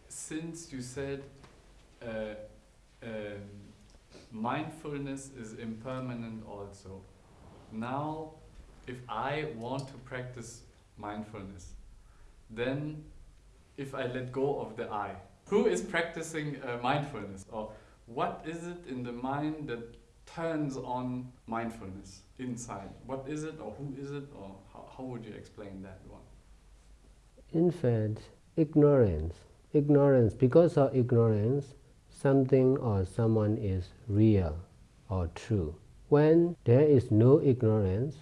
Since you said uh, uh, mindfulness is impermanent also, now if I want to practice mindfulness, then if I let go of the I? Who is practicing uh, mindfulness? Or what is it in the mind that turns on mindfulness inside? What is it, or who is it, or how, how would you explain that one? In fact, ignorance. Ignorance, because of ignorance, something or someone is real or true. When there is no ignorance,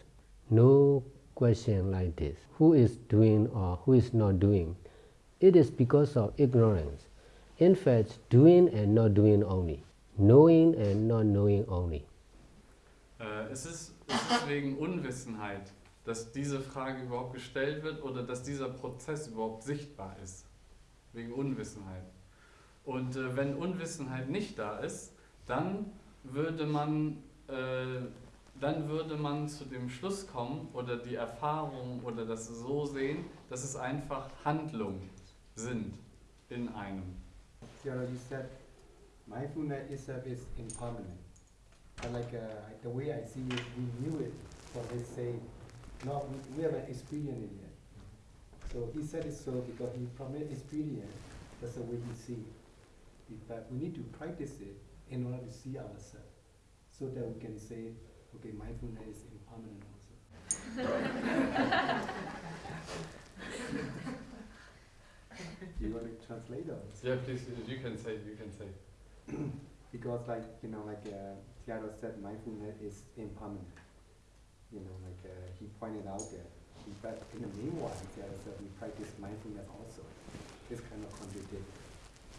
no question like this who is doing or who is not doing it is because of ignorance. In fact, doing and not doing only. Knowing and not knowing only. Äh, es, ist, es ist wegen Unwissenheit, dass diese Frage überhaupt gestellt wird oder dass dieser Prozess überhaupt sichtbar ist. Wegen Unwissenheit. Und äh, wenn Unwissenheit nicht da ist, dann würde man äh, dann würde man zu dem Schluss kommen oder die Erfahrung oder das so sehen, dass es einfach Handlungen sind in einem. Theology said mindfulness is impermanent. But like uh, the way I see it, we knew it. So they say, no, we, we haven't experienced it yet. So he said it so because he promised experience. That's the way he see it. But we need to practice it in order to see ourselves, so that we can say, okay, mindfulness is impermanent also. Do *laughs* you want to translate or? Yeah, please, you can say, you can say. *clears throat* because like you know like uh, Tiago said mindfulness is impermanent you know like uh, he pointed out that but in the meanwhile Tiago said we practice mindfulness also. This kind of contradict.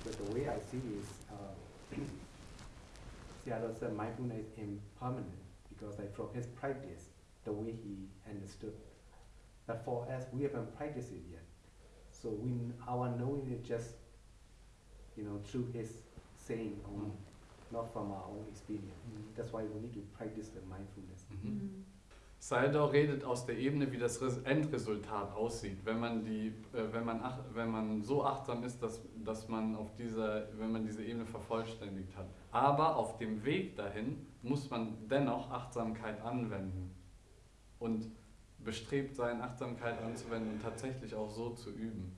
But the way I see is uh, *clears throat* Tiago said mindfulness is impermanent because like from his practice the way he understood. But for us we haven't practiced it yet. So we our knowing is just you know through his saying only not from our own experience. That's why we need to practice the mindfulness. Mhm. Saldor redet aus der Ebene, wie das Res- Endresultat aussieht, wenn man, die, äh, wenn man, ach, wenn man so achtsam ist, dass, dass man auf dieser, wenn man diese Ebene vervollständigt hat. Aber auf dem Weg dahin muss man dennoch Achtsamkeit anwenden und bestrebt sein, Achtsamkeit anzuwenden und tatsächlich auch so zu üben.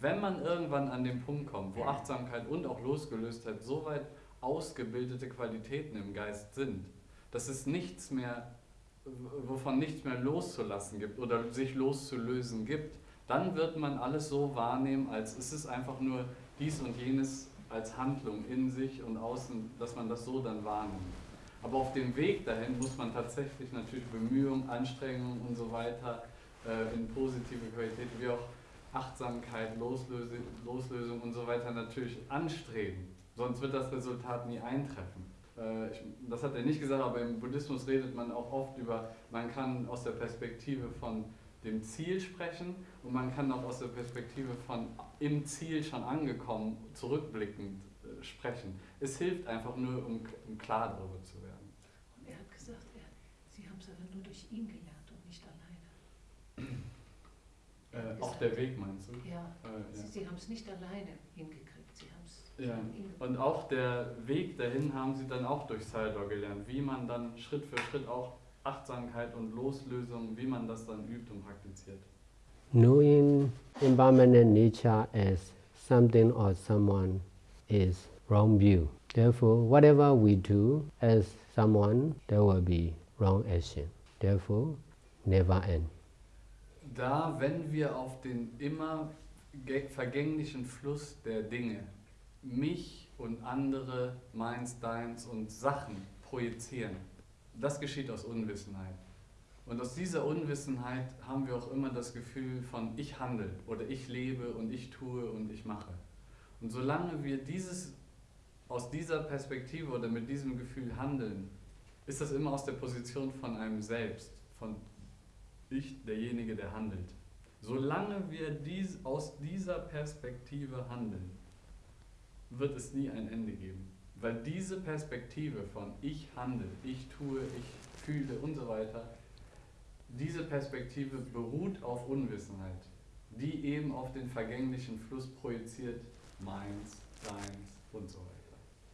Wenn man irgendwann an den Punkt kommt, wo Achtsamkeit und auch Losgelöstheit so weit ausgebildete Qualitäten im Geist sind, dass es nichts mehr, wovon nichts mehr loszulassen gibt oder sich loszulösen gibt, dann wird man alles so wahrnehmen, als es ist einfach nur dies und jenes als Handlung in sich und außen, dass man das so dann wahrnimmt. Aber auf dem Weg dahin muss man tatsächlich natürlich Bemühungen, Anstrengungen und so weiter äh, in positive Qualität, wie auch Achtsamkeit, Loslöse, Loslösung und so weiter natürlich anstreben. Sonst wird das Resultat nie eintreffen. Äh, ich, das hat er nicht gesagt, aber im Buddhismus redet man auch oft über, man kann aus der Perspektive von dem Ziel sprechen und man kann auch aus der Perspektive von im Ziel schon angekommen, zurückblickend äh, sprechen. Es hilft einfach nur, um, um klar darüber zu werden. Und er hat gesagt, er, sie haben es aber nur durch ihn gelernt und nicht alleine. Äh, auch der Weg meinst du? Ja, Äh, sie, ja. sie haben es nicht alleine hingekriegt, sie Ja, und auch der Weg dahin haben sie dann auch durch Saldor gelernt, wie man dann Schritt für Schritt auch Achtsamkeit und Loslösung, wie man das dann übt und praktiziert. Knowing impermanent nature as something or someone is wrong view. Therefore, whatever we do as someone, there will be wrong action. Therefore, never end. Da, wenn wir auf den immer vergänglichen Fluss der Dinge mich und andere, meins, deins und Sachen projizieren, das geschieht aus Unwissenheit. Und aus dieser Unwissenheit haben wir auch immer das Gefühl von ich handle oder ich lebe und ich tue und ich mache. Und solange wir dieses aus dieser Perspektive oder mit diesem Gefühl handeln, ist das immer aus der Position von einem selbst, von ich derjenige, der handelt. Solange wir dies, aus dieser Perspektive handeln, wird es nie ein Ende geben. Weil diese Perspektive von ich handle, ich tue, ich fühle und so weiter, diese Perspektive beruht auf Unwissenheit, die eben auf den vergänglichen Fluss projiziert, meins, deins und so weiter.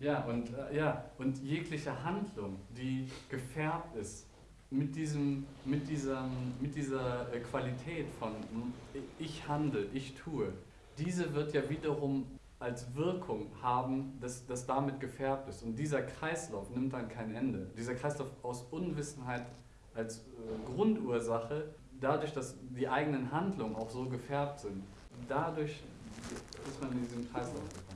Ja, und, äh, ja, und jegliche Handlung, die gefärbt ist mit, diesem, mit, dieser, mit dieser äh, Qualität von mm, ich handle, ich tue, diese wird ja wiederum als Wirkung haben, dass das damit gefärbt ist. Und dieser Kreislauf nimmt dann kein Ende. Dieser Kreislauf aus Unwissenheit als äh, Grundursache, dadurch, dass die eigenen Handlungen auch so gefärbt sind, dadurch ist man in diesem Kreislauf gekommen.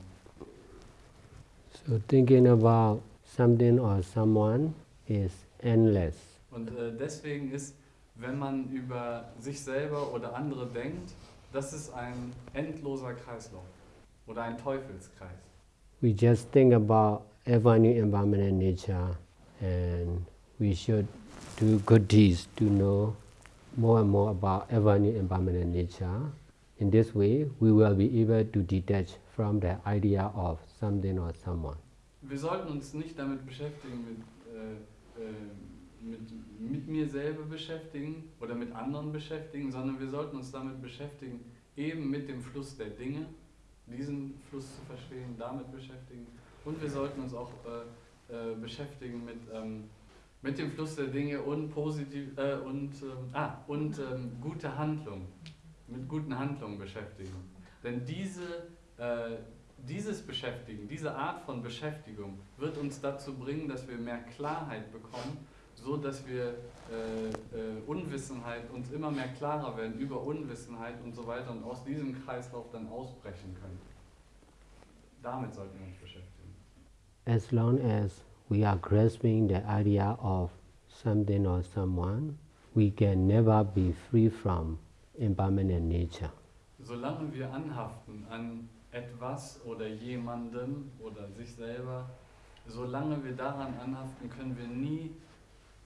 So, thinking about something or someone is endless. Und äh, deswegen ist, wenn man über sich selber oder andere denkt, das ist ein endloser Kreislauf oder ein Teufelskreis. We just think about ever new impermanent nature and we should do good deeds to know more and more about ever new impermanent nature. In this way, we will be able to detach from the idea of something or someone. Wir sollten uns nicht damit beschäftigen, mit, äh, äh, mit, mit mir selber beschäftigen oder mit anderen beschäftigen, sondern wir sollten uns damit beschäftigen, eben mit dem Fluss der Dinge, diesen Fluss zu verstehen, damit beschäftigen. Und wir sollten uns auch äh, äh, beschäftigen mit, ähm, mit dem Fluss der Dinge und, positiv, äh, und, ähm, ah, und ähm, gute Handlung, mit guten Handlungen beschäftigen. Denn diese, äh, dieses Beschäftigen, diese Art von Beschäftigung wird uns dazu bringen, dass wir mehr Klarheit bekommen, so dass wir Unwissenheit uns immer mehr klarer werden über Unwissenheit und so weiter und aus diesem Kreislauf dann ausbrechen können. Damit sollten wir uns beschäftigen. As long as we are grasping the idea of something or someone, we can never be free from impermanent nature. Solange wir anhaften an etwas oder jemandem oder sich selber, solange wir daran anhaften, können wir nie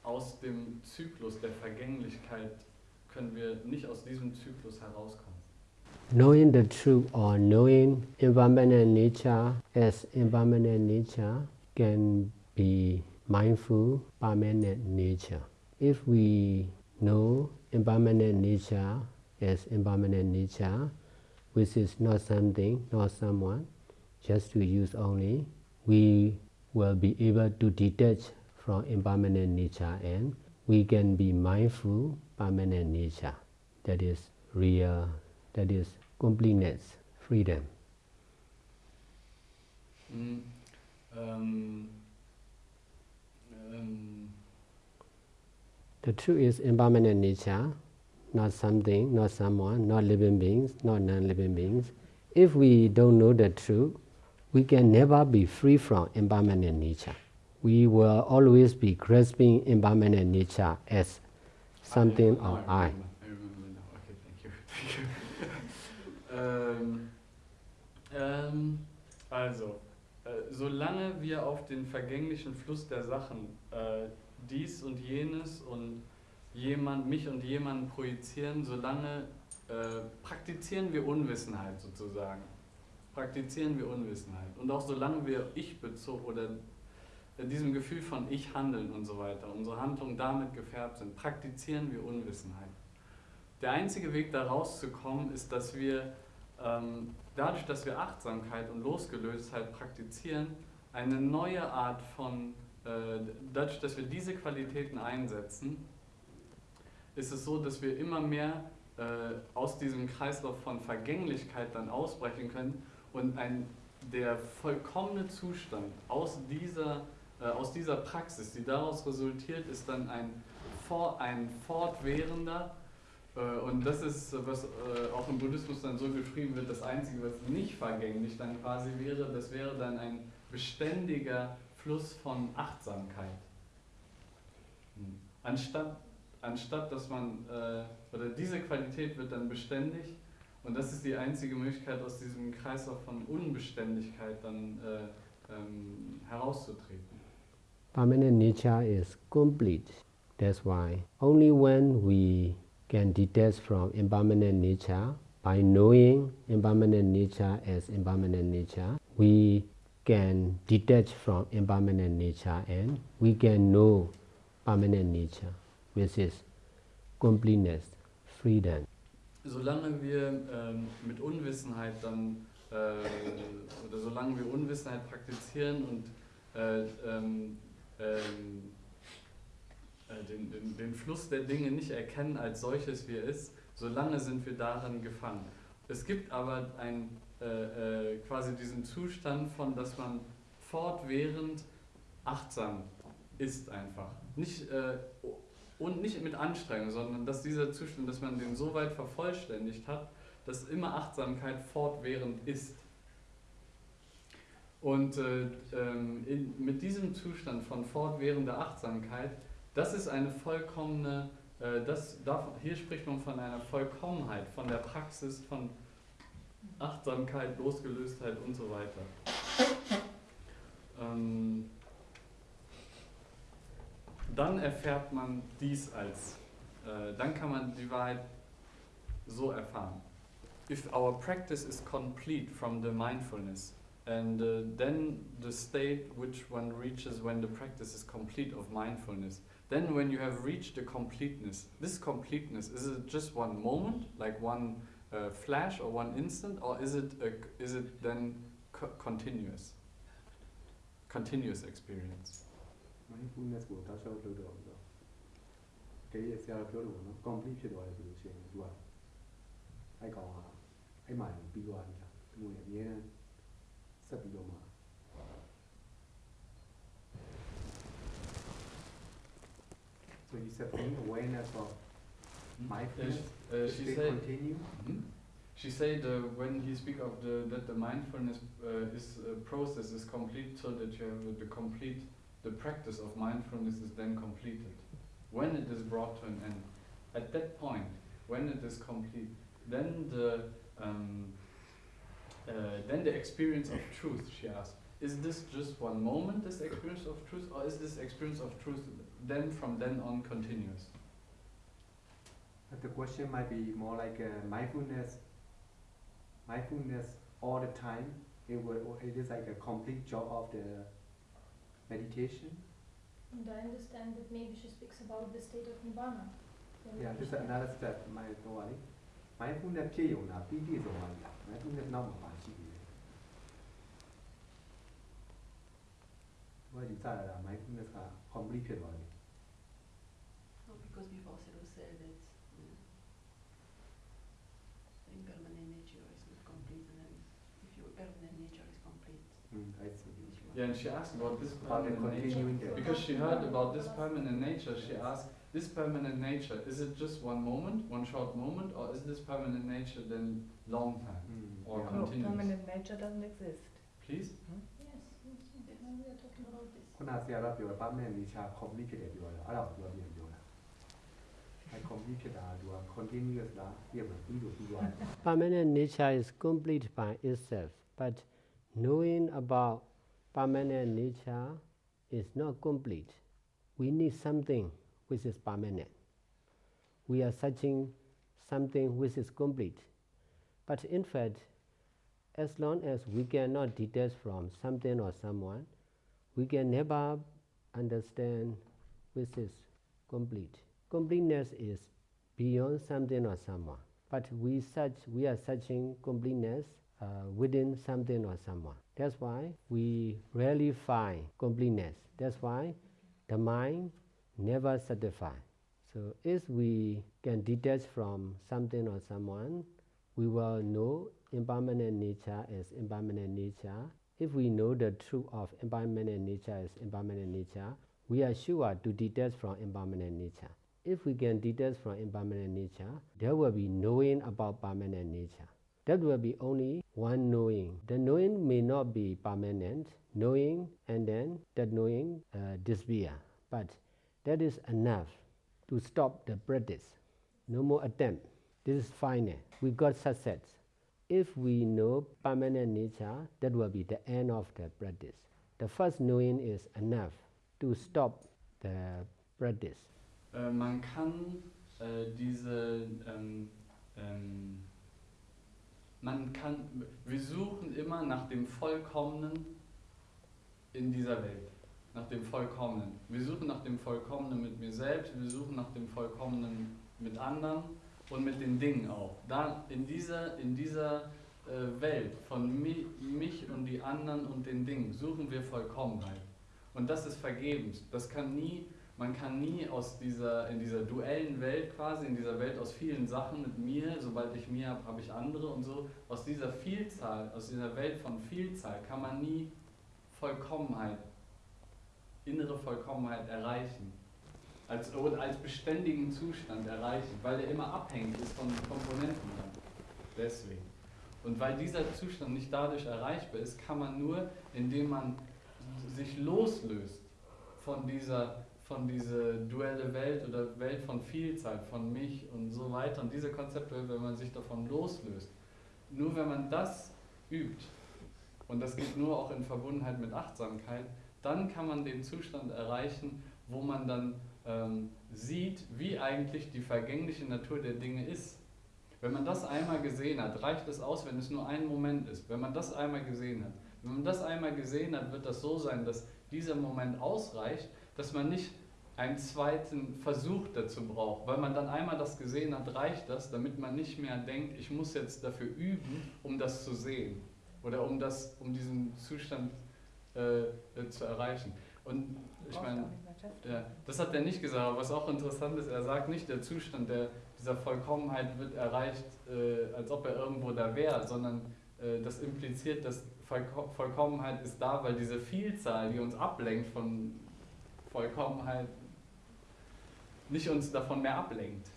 aus dem Zyklus der Vergänglichkeit, können wir nicht aus diesem Zyklus herauskommen. Knowing the truth or knowing impermanent nature as impermanent nature can be mindful permanent nature. If we know impermanent nature as impermanent nature, which is not something, not someone, just to use only, we will be able to detach from impermanent nature and we can be mindful permanent nature. That is real, that is completeness, freedom. Mm, ähm, ähm, The truth is impermanent nature, not something, not someone, not living beings, not non-living beings. If we don't know the truth, we can never be free from impermanent nature. We will always be grasping impermanent nature as something Ah, or I. I remember now. Okay, thank you. *laughs* Thank you. ähm, ähm, also, äh, solange wir auf den vergänglichen Fluss der Sachen äh, dies und jenes und jemand, mich und jemanden projizieren, solange äh, praktizieren wir Unwissenheit sozusagen. Praktizieren wir Unwissenheit. Und auch solange wir ich bezogen oder diesem Gefühl von ich handeln und so weiter, unsere Handlungen damit gefärbt sind, praktizieren wir Unwissenheit. Der einzige Weg da rauszukommen ist, dass wir ähm, dadurch, dass wir Achtsamkeit und Losgelöstheit praktizieren, eine neue Art von, äh, dadurch, dass wir diese Qualitäten einsetzen, ist es so, dass wir immer mehr äh, aus diesem Kreislauf von Vergänglichkeit dann ausbrechen können und ein, der vollkommene Zustand aus dieser, aus dieser Praxis, die daraus resultiert, ist dann ein, ein fortwährender, äh, und das ist, was äh, auch im Buddhismus dann so geschrieben wird, das Einzige, was nicht vergänglich dann quasi wäre, das wäre dann ein beständiger Fluss von Achtsamkeit. Hm. Anstatt, anstatt dass man, äh, oder diese Qualität wird dann beständig und das ist die einzige Möglichkeit, aus diesem Kreislauf von Unbeständigkeit dann äh, ähm, herauszutreten. Permanent nature is complete. That's why only when we can detach from impermanent nature by knowing impermanent nature as impermanent nature, we can detach from impermanent nature and we can know permanent nature, which is completeness, freedom. Solange wir ähm, mit Unwissenheit dann, äh, oder solange wir Unwissenheit praktizieren und äh, ähm, ähm, äh, den, den, den Fluss der Dinge nicht erkennen als solches, wie er ist, solange sind wir darin gefangen. Es gibt aber ein, äh, äh, quasi diesen Zustand von, dass man fortwährend achtsam ist einfach. Nicht, äh, und nicht mit Anstrengung, sondern dass dieser Zustand, dass man den so weit vervollständigt hat, dass immer Achtsamkeit fortwährend ist. Und äh, ähm, in, mit diesem Zustand von fortwährender Achtsamkeit, das ist eine vollkommene, äh, das, darf, hier spricht man von einer Vollkommenheit, von der Praxis von Achtsamkeit, Losgelöstheit und so weiter. Ähm, dann erfährt man dies als, äh, dann kann man die Wahrheit so erfahren. If our practice is complete from the mindfulness, and uh, then the state which one reaches when the practice is complete of mindfulness, then when you have reached the completeness, this completeness, is it just one moment, like one uh, flash or one instant, or is it, a, is it then co continuous? Continuous experience. mindfulness ကိုတောက်လျှောက်လုပ်တော့ပြီးတော့တကယ်ဆရာတော်ပြောလို့ပေါ့နော် complete ဖြစ်သွားတယ်ဆိုလို့ရှိရင်သူကအဲ့ကောင်ကအဲ့မှာပြီးသွားပြီလားသူကအများနဲ့ so you said being awareness of hmm? mindfulness, uh, uh, she said, continue? Mm -hmm. She said uh, when he speak of the that the mindfulness uh, is uh, process is complete so that you have the complete the practice of mindfulness is then completed when it is brought to an end. At that point, when it is complete, then the um, then the experience of truth. She asked, is this just one moment, this experience of truth, or is this experience of truth then from then on continuous? But the question might be more like uh, mindfulness mindfulness all the time it will it is like a complete job of the meditation And I understand that maybe she speaks about the state of Nibbana. Then yeah maybe this is she- another step မိုင်းတော့လေ mindfulness ဖြစ်ရုံလားပြီးပြည့်စုံသွားပြီလား I think that's now my hardship already why you 再来啦买那个 comedy 骗我的嗯，I see. Yeah, and she asked about this permanent nature. Because she heard about this permanent nature, she asked this permanent nature, is it just one moment, one short moment, or is this permanent nature then long time mm. or yeah. continuous? No, permanent nature doesn't exist. Please? Hmm? Yes, we are talking about this. continuous Permanent nature is complete by itself, but knowing about permanent nature is not complete. We need something which is permanent. We are searching something which is complete. But in fact, as long as we cannot detach from something or someone, we can never understand which is complete. Completeness is beyond something or someone. But we search, we are searching completeness uh, within something or someone. That's why we rarely find completeness. That's why the mind never satisfies. So if we can detach from something or someone, we will know impermanent nature as impermanent nature. If we know the truth of impermanent nature as impermanent nature, we are sure to detach from impermanent nature. If we can detach from impermanent nature, there will be knowing about permanent nature. That will be only one knowing. The knowing may not be permanent, knowing and then that knowing uh, disappear. But that is enough to stop the practice. No more attempt. This is final. We got success. If we know permanent nature, that will be the end of the practice. The first knowing is enough to stop the practice. Äh, man kann äh, uh, diese, ähm, ähm, man kann, wir suchen immer nach dem Vollkommenen in dieser Welt. Nach dem Vollkommenen. Wir suchen nach dem Vollkommenen mit mir selbst, wir suchen nach dem Vollkommenen mit anderen und mit den Dingen auch. Da in dieser, in dieser äh, Welt von mi, mich und die anderen und den Dingen suchen wir Vollkommenheit. Und das ist vergebens. Das kann nie, man kann nie aus dieser, in dieser duellen Welt quasi, in dieser Welt aus vielen Sachen mit mir, sobald ich mir habe, habe ich andere und so, aus dieser Vielzahl, aus dieser Welt von Vielzahl kann man nie Vollkommenheit, innere Vollkommenheit erreichen. Als, oder als beständigen Zustand erreichen, weil der immer abhängig ist von Komponenten. Deswegen. Und weil dieser Zustand nicht dadurch erreichbar ist, kann man nur, indem man sich loslöst von dieser, von dieser duelle Welt oder Welt von Vielzahl, von mich und so weiter. Und diese Konzepte, wenn man sich davon loslöst, nur wenn man das übt, und das geht nur auch in Verbundenheit mit Achtsamkeit, dann kann man den Zustand erreichen, wo man dann ähm, sieht, wie eigentlich die vergängliche Natur der Dinge ist. Wenn man das einmal gesehen hat, reicht es aus, wenn es nur ein Moment ist. Wenn man das einmal gesehen hat. Wenn man das einmal gesehen hat, wird das so sein, dass dieser Moment ausreicht, dass man nicht einen zweiten Versuch dazu braucht. Weil man dann einmal das gesehen hat, reicht das, damit man nicht mehr denkt, ich muss jetzt dafür üben, um das zu sehen. Oder um, das, um diesen Zustand äh, äh zu erreichen. Und ich meine, ja, das hat er nicht gesagt, aber was auch interessant ist, er sagt nicht, der Zustand der, dieser Vollkommenheit wird erreicht, äh, als ob er irgendwo da wäre, sondern äh, das impliziert, dass Vollkommenheit ist da, weil diese Vielzahl, die uns ablenkt von Vollkommenheit, nicht uns davon mehr ablenkt.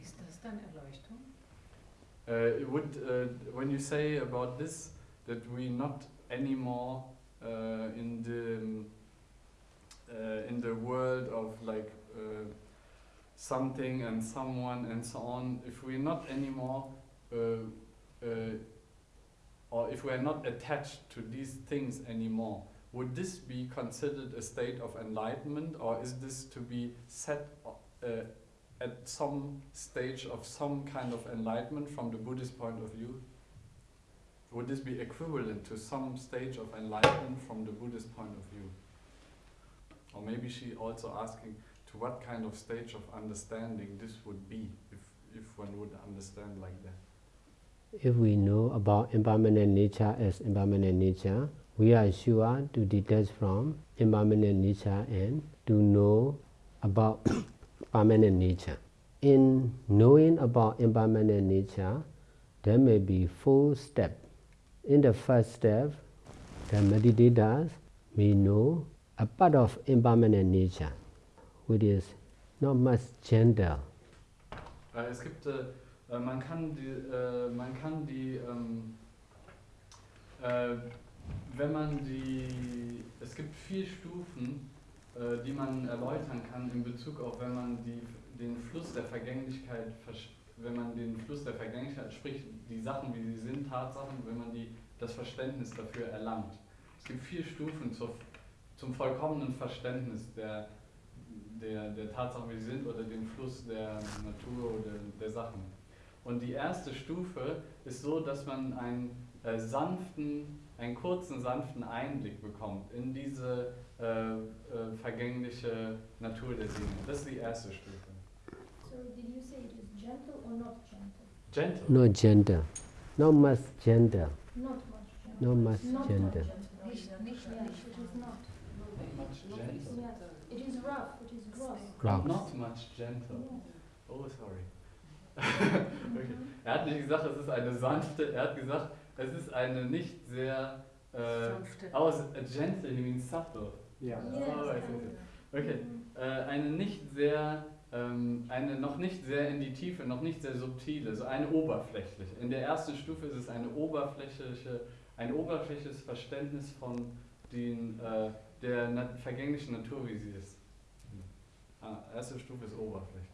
Ist das dann Erleuchtung? Uh, would, uh, when you say about this, that we not anymore in the uh, in the world of like uh, something and someone and so on, if we're not anymore, uh, uh, or if we are not attached to these things anymore, would this be considered a state of enlightenment, or is this to be set uh, at some stage of some kind of enlightenment from the Buddhist point of view? Would this be equivalent to some stage of enlightenment from the Buddhist point of view? Or maybe she also asking to what kind of stage of understanding this would be, if, if one would understand like that. If we know about impermanent nature as impermanent nature, we are sure to detach from impermanent nature and to know about *coughs* permanent nature. In knowing about impermanent nature, there may be four steps. In the first step, the meditators may know a part of impermanent nature, which is not much gender. Äh, es gibt, äh, äh, man kann die, äh, man kann die ähm, äh, wenn man die, es gibt vier Stufen, äh, die man erläutern kann in Bezug auf, wenn man die, den Fluss der Vergänglichkeit, wenn man den Fluss der Vergänglichkeit, sprich die Sachen, wie sie sind, Tatsachen, wenn man die, das Verständnis dafür erlangt. Es gibt vier Stufen zur zum vollkommenen Verständnis der, der, der Tatsachen, wie sie sind, oder dem Fluss der Natur oder der Sachen. Und die erste Stufe ist so, dass man einen äh, sanften, einen kurzen, sanften Einblick bekommt in diese äh, äh, vergängliche Natur der Seele. Das ist die erste Stufe. So did you say gentle or not gentle? Gentle. No gender. Not much gender. Not much gentle. Not much Not gender. Nicht, nicht Yeah, it is not. Much gentle. Yes, it is rough, it is gross. Rough. Not much gentle. Yes. Oh, sorry. *laughs* okay. Er hat nicht gesagt, es ist eine sanfte, er hat gesagt, es ist eine nicht sehr. Äh, Sanfte. oh, s- a gentle, he means subtle. Yeah. Yes, Oh, know. Okay. Mhm. Äh, eine nicht sehr, eine noch nicht sehr in die Tiefe, noch nicht sehr subtile, so eine oberflächliche. In der ersten Stufe ist es eine oberflächliche, ein oberflächliches Verständnis von den, äh, der na vergänglichen Natur, wie sie ist. Ah, erste Stufe ist oberflächlich.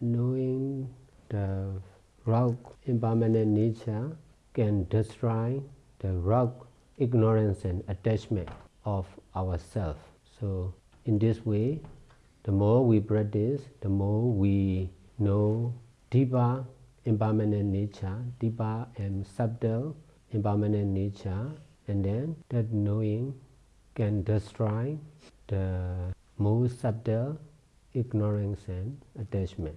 Knowing the rock impermanent nature can destroy the rock ignorance and attachment of ourself. So in this way, the more we practice, the more we know deeper impermanent nature, deeper and subtle impermanent nature, and then that knowing can destroy the most subtle ignorance and attachment.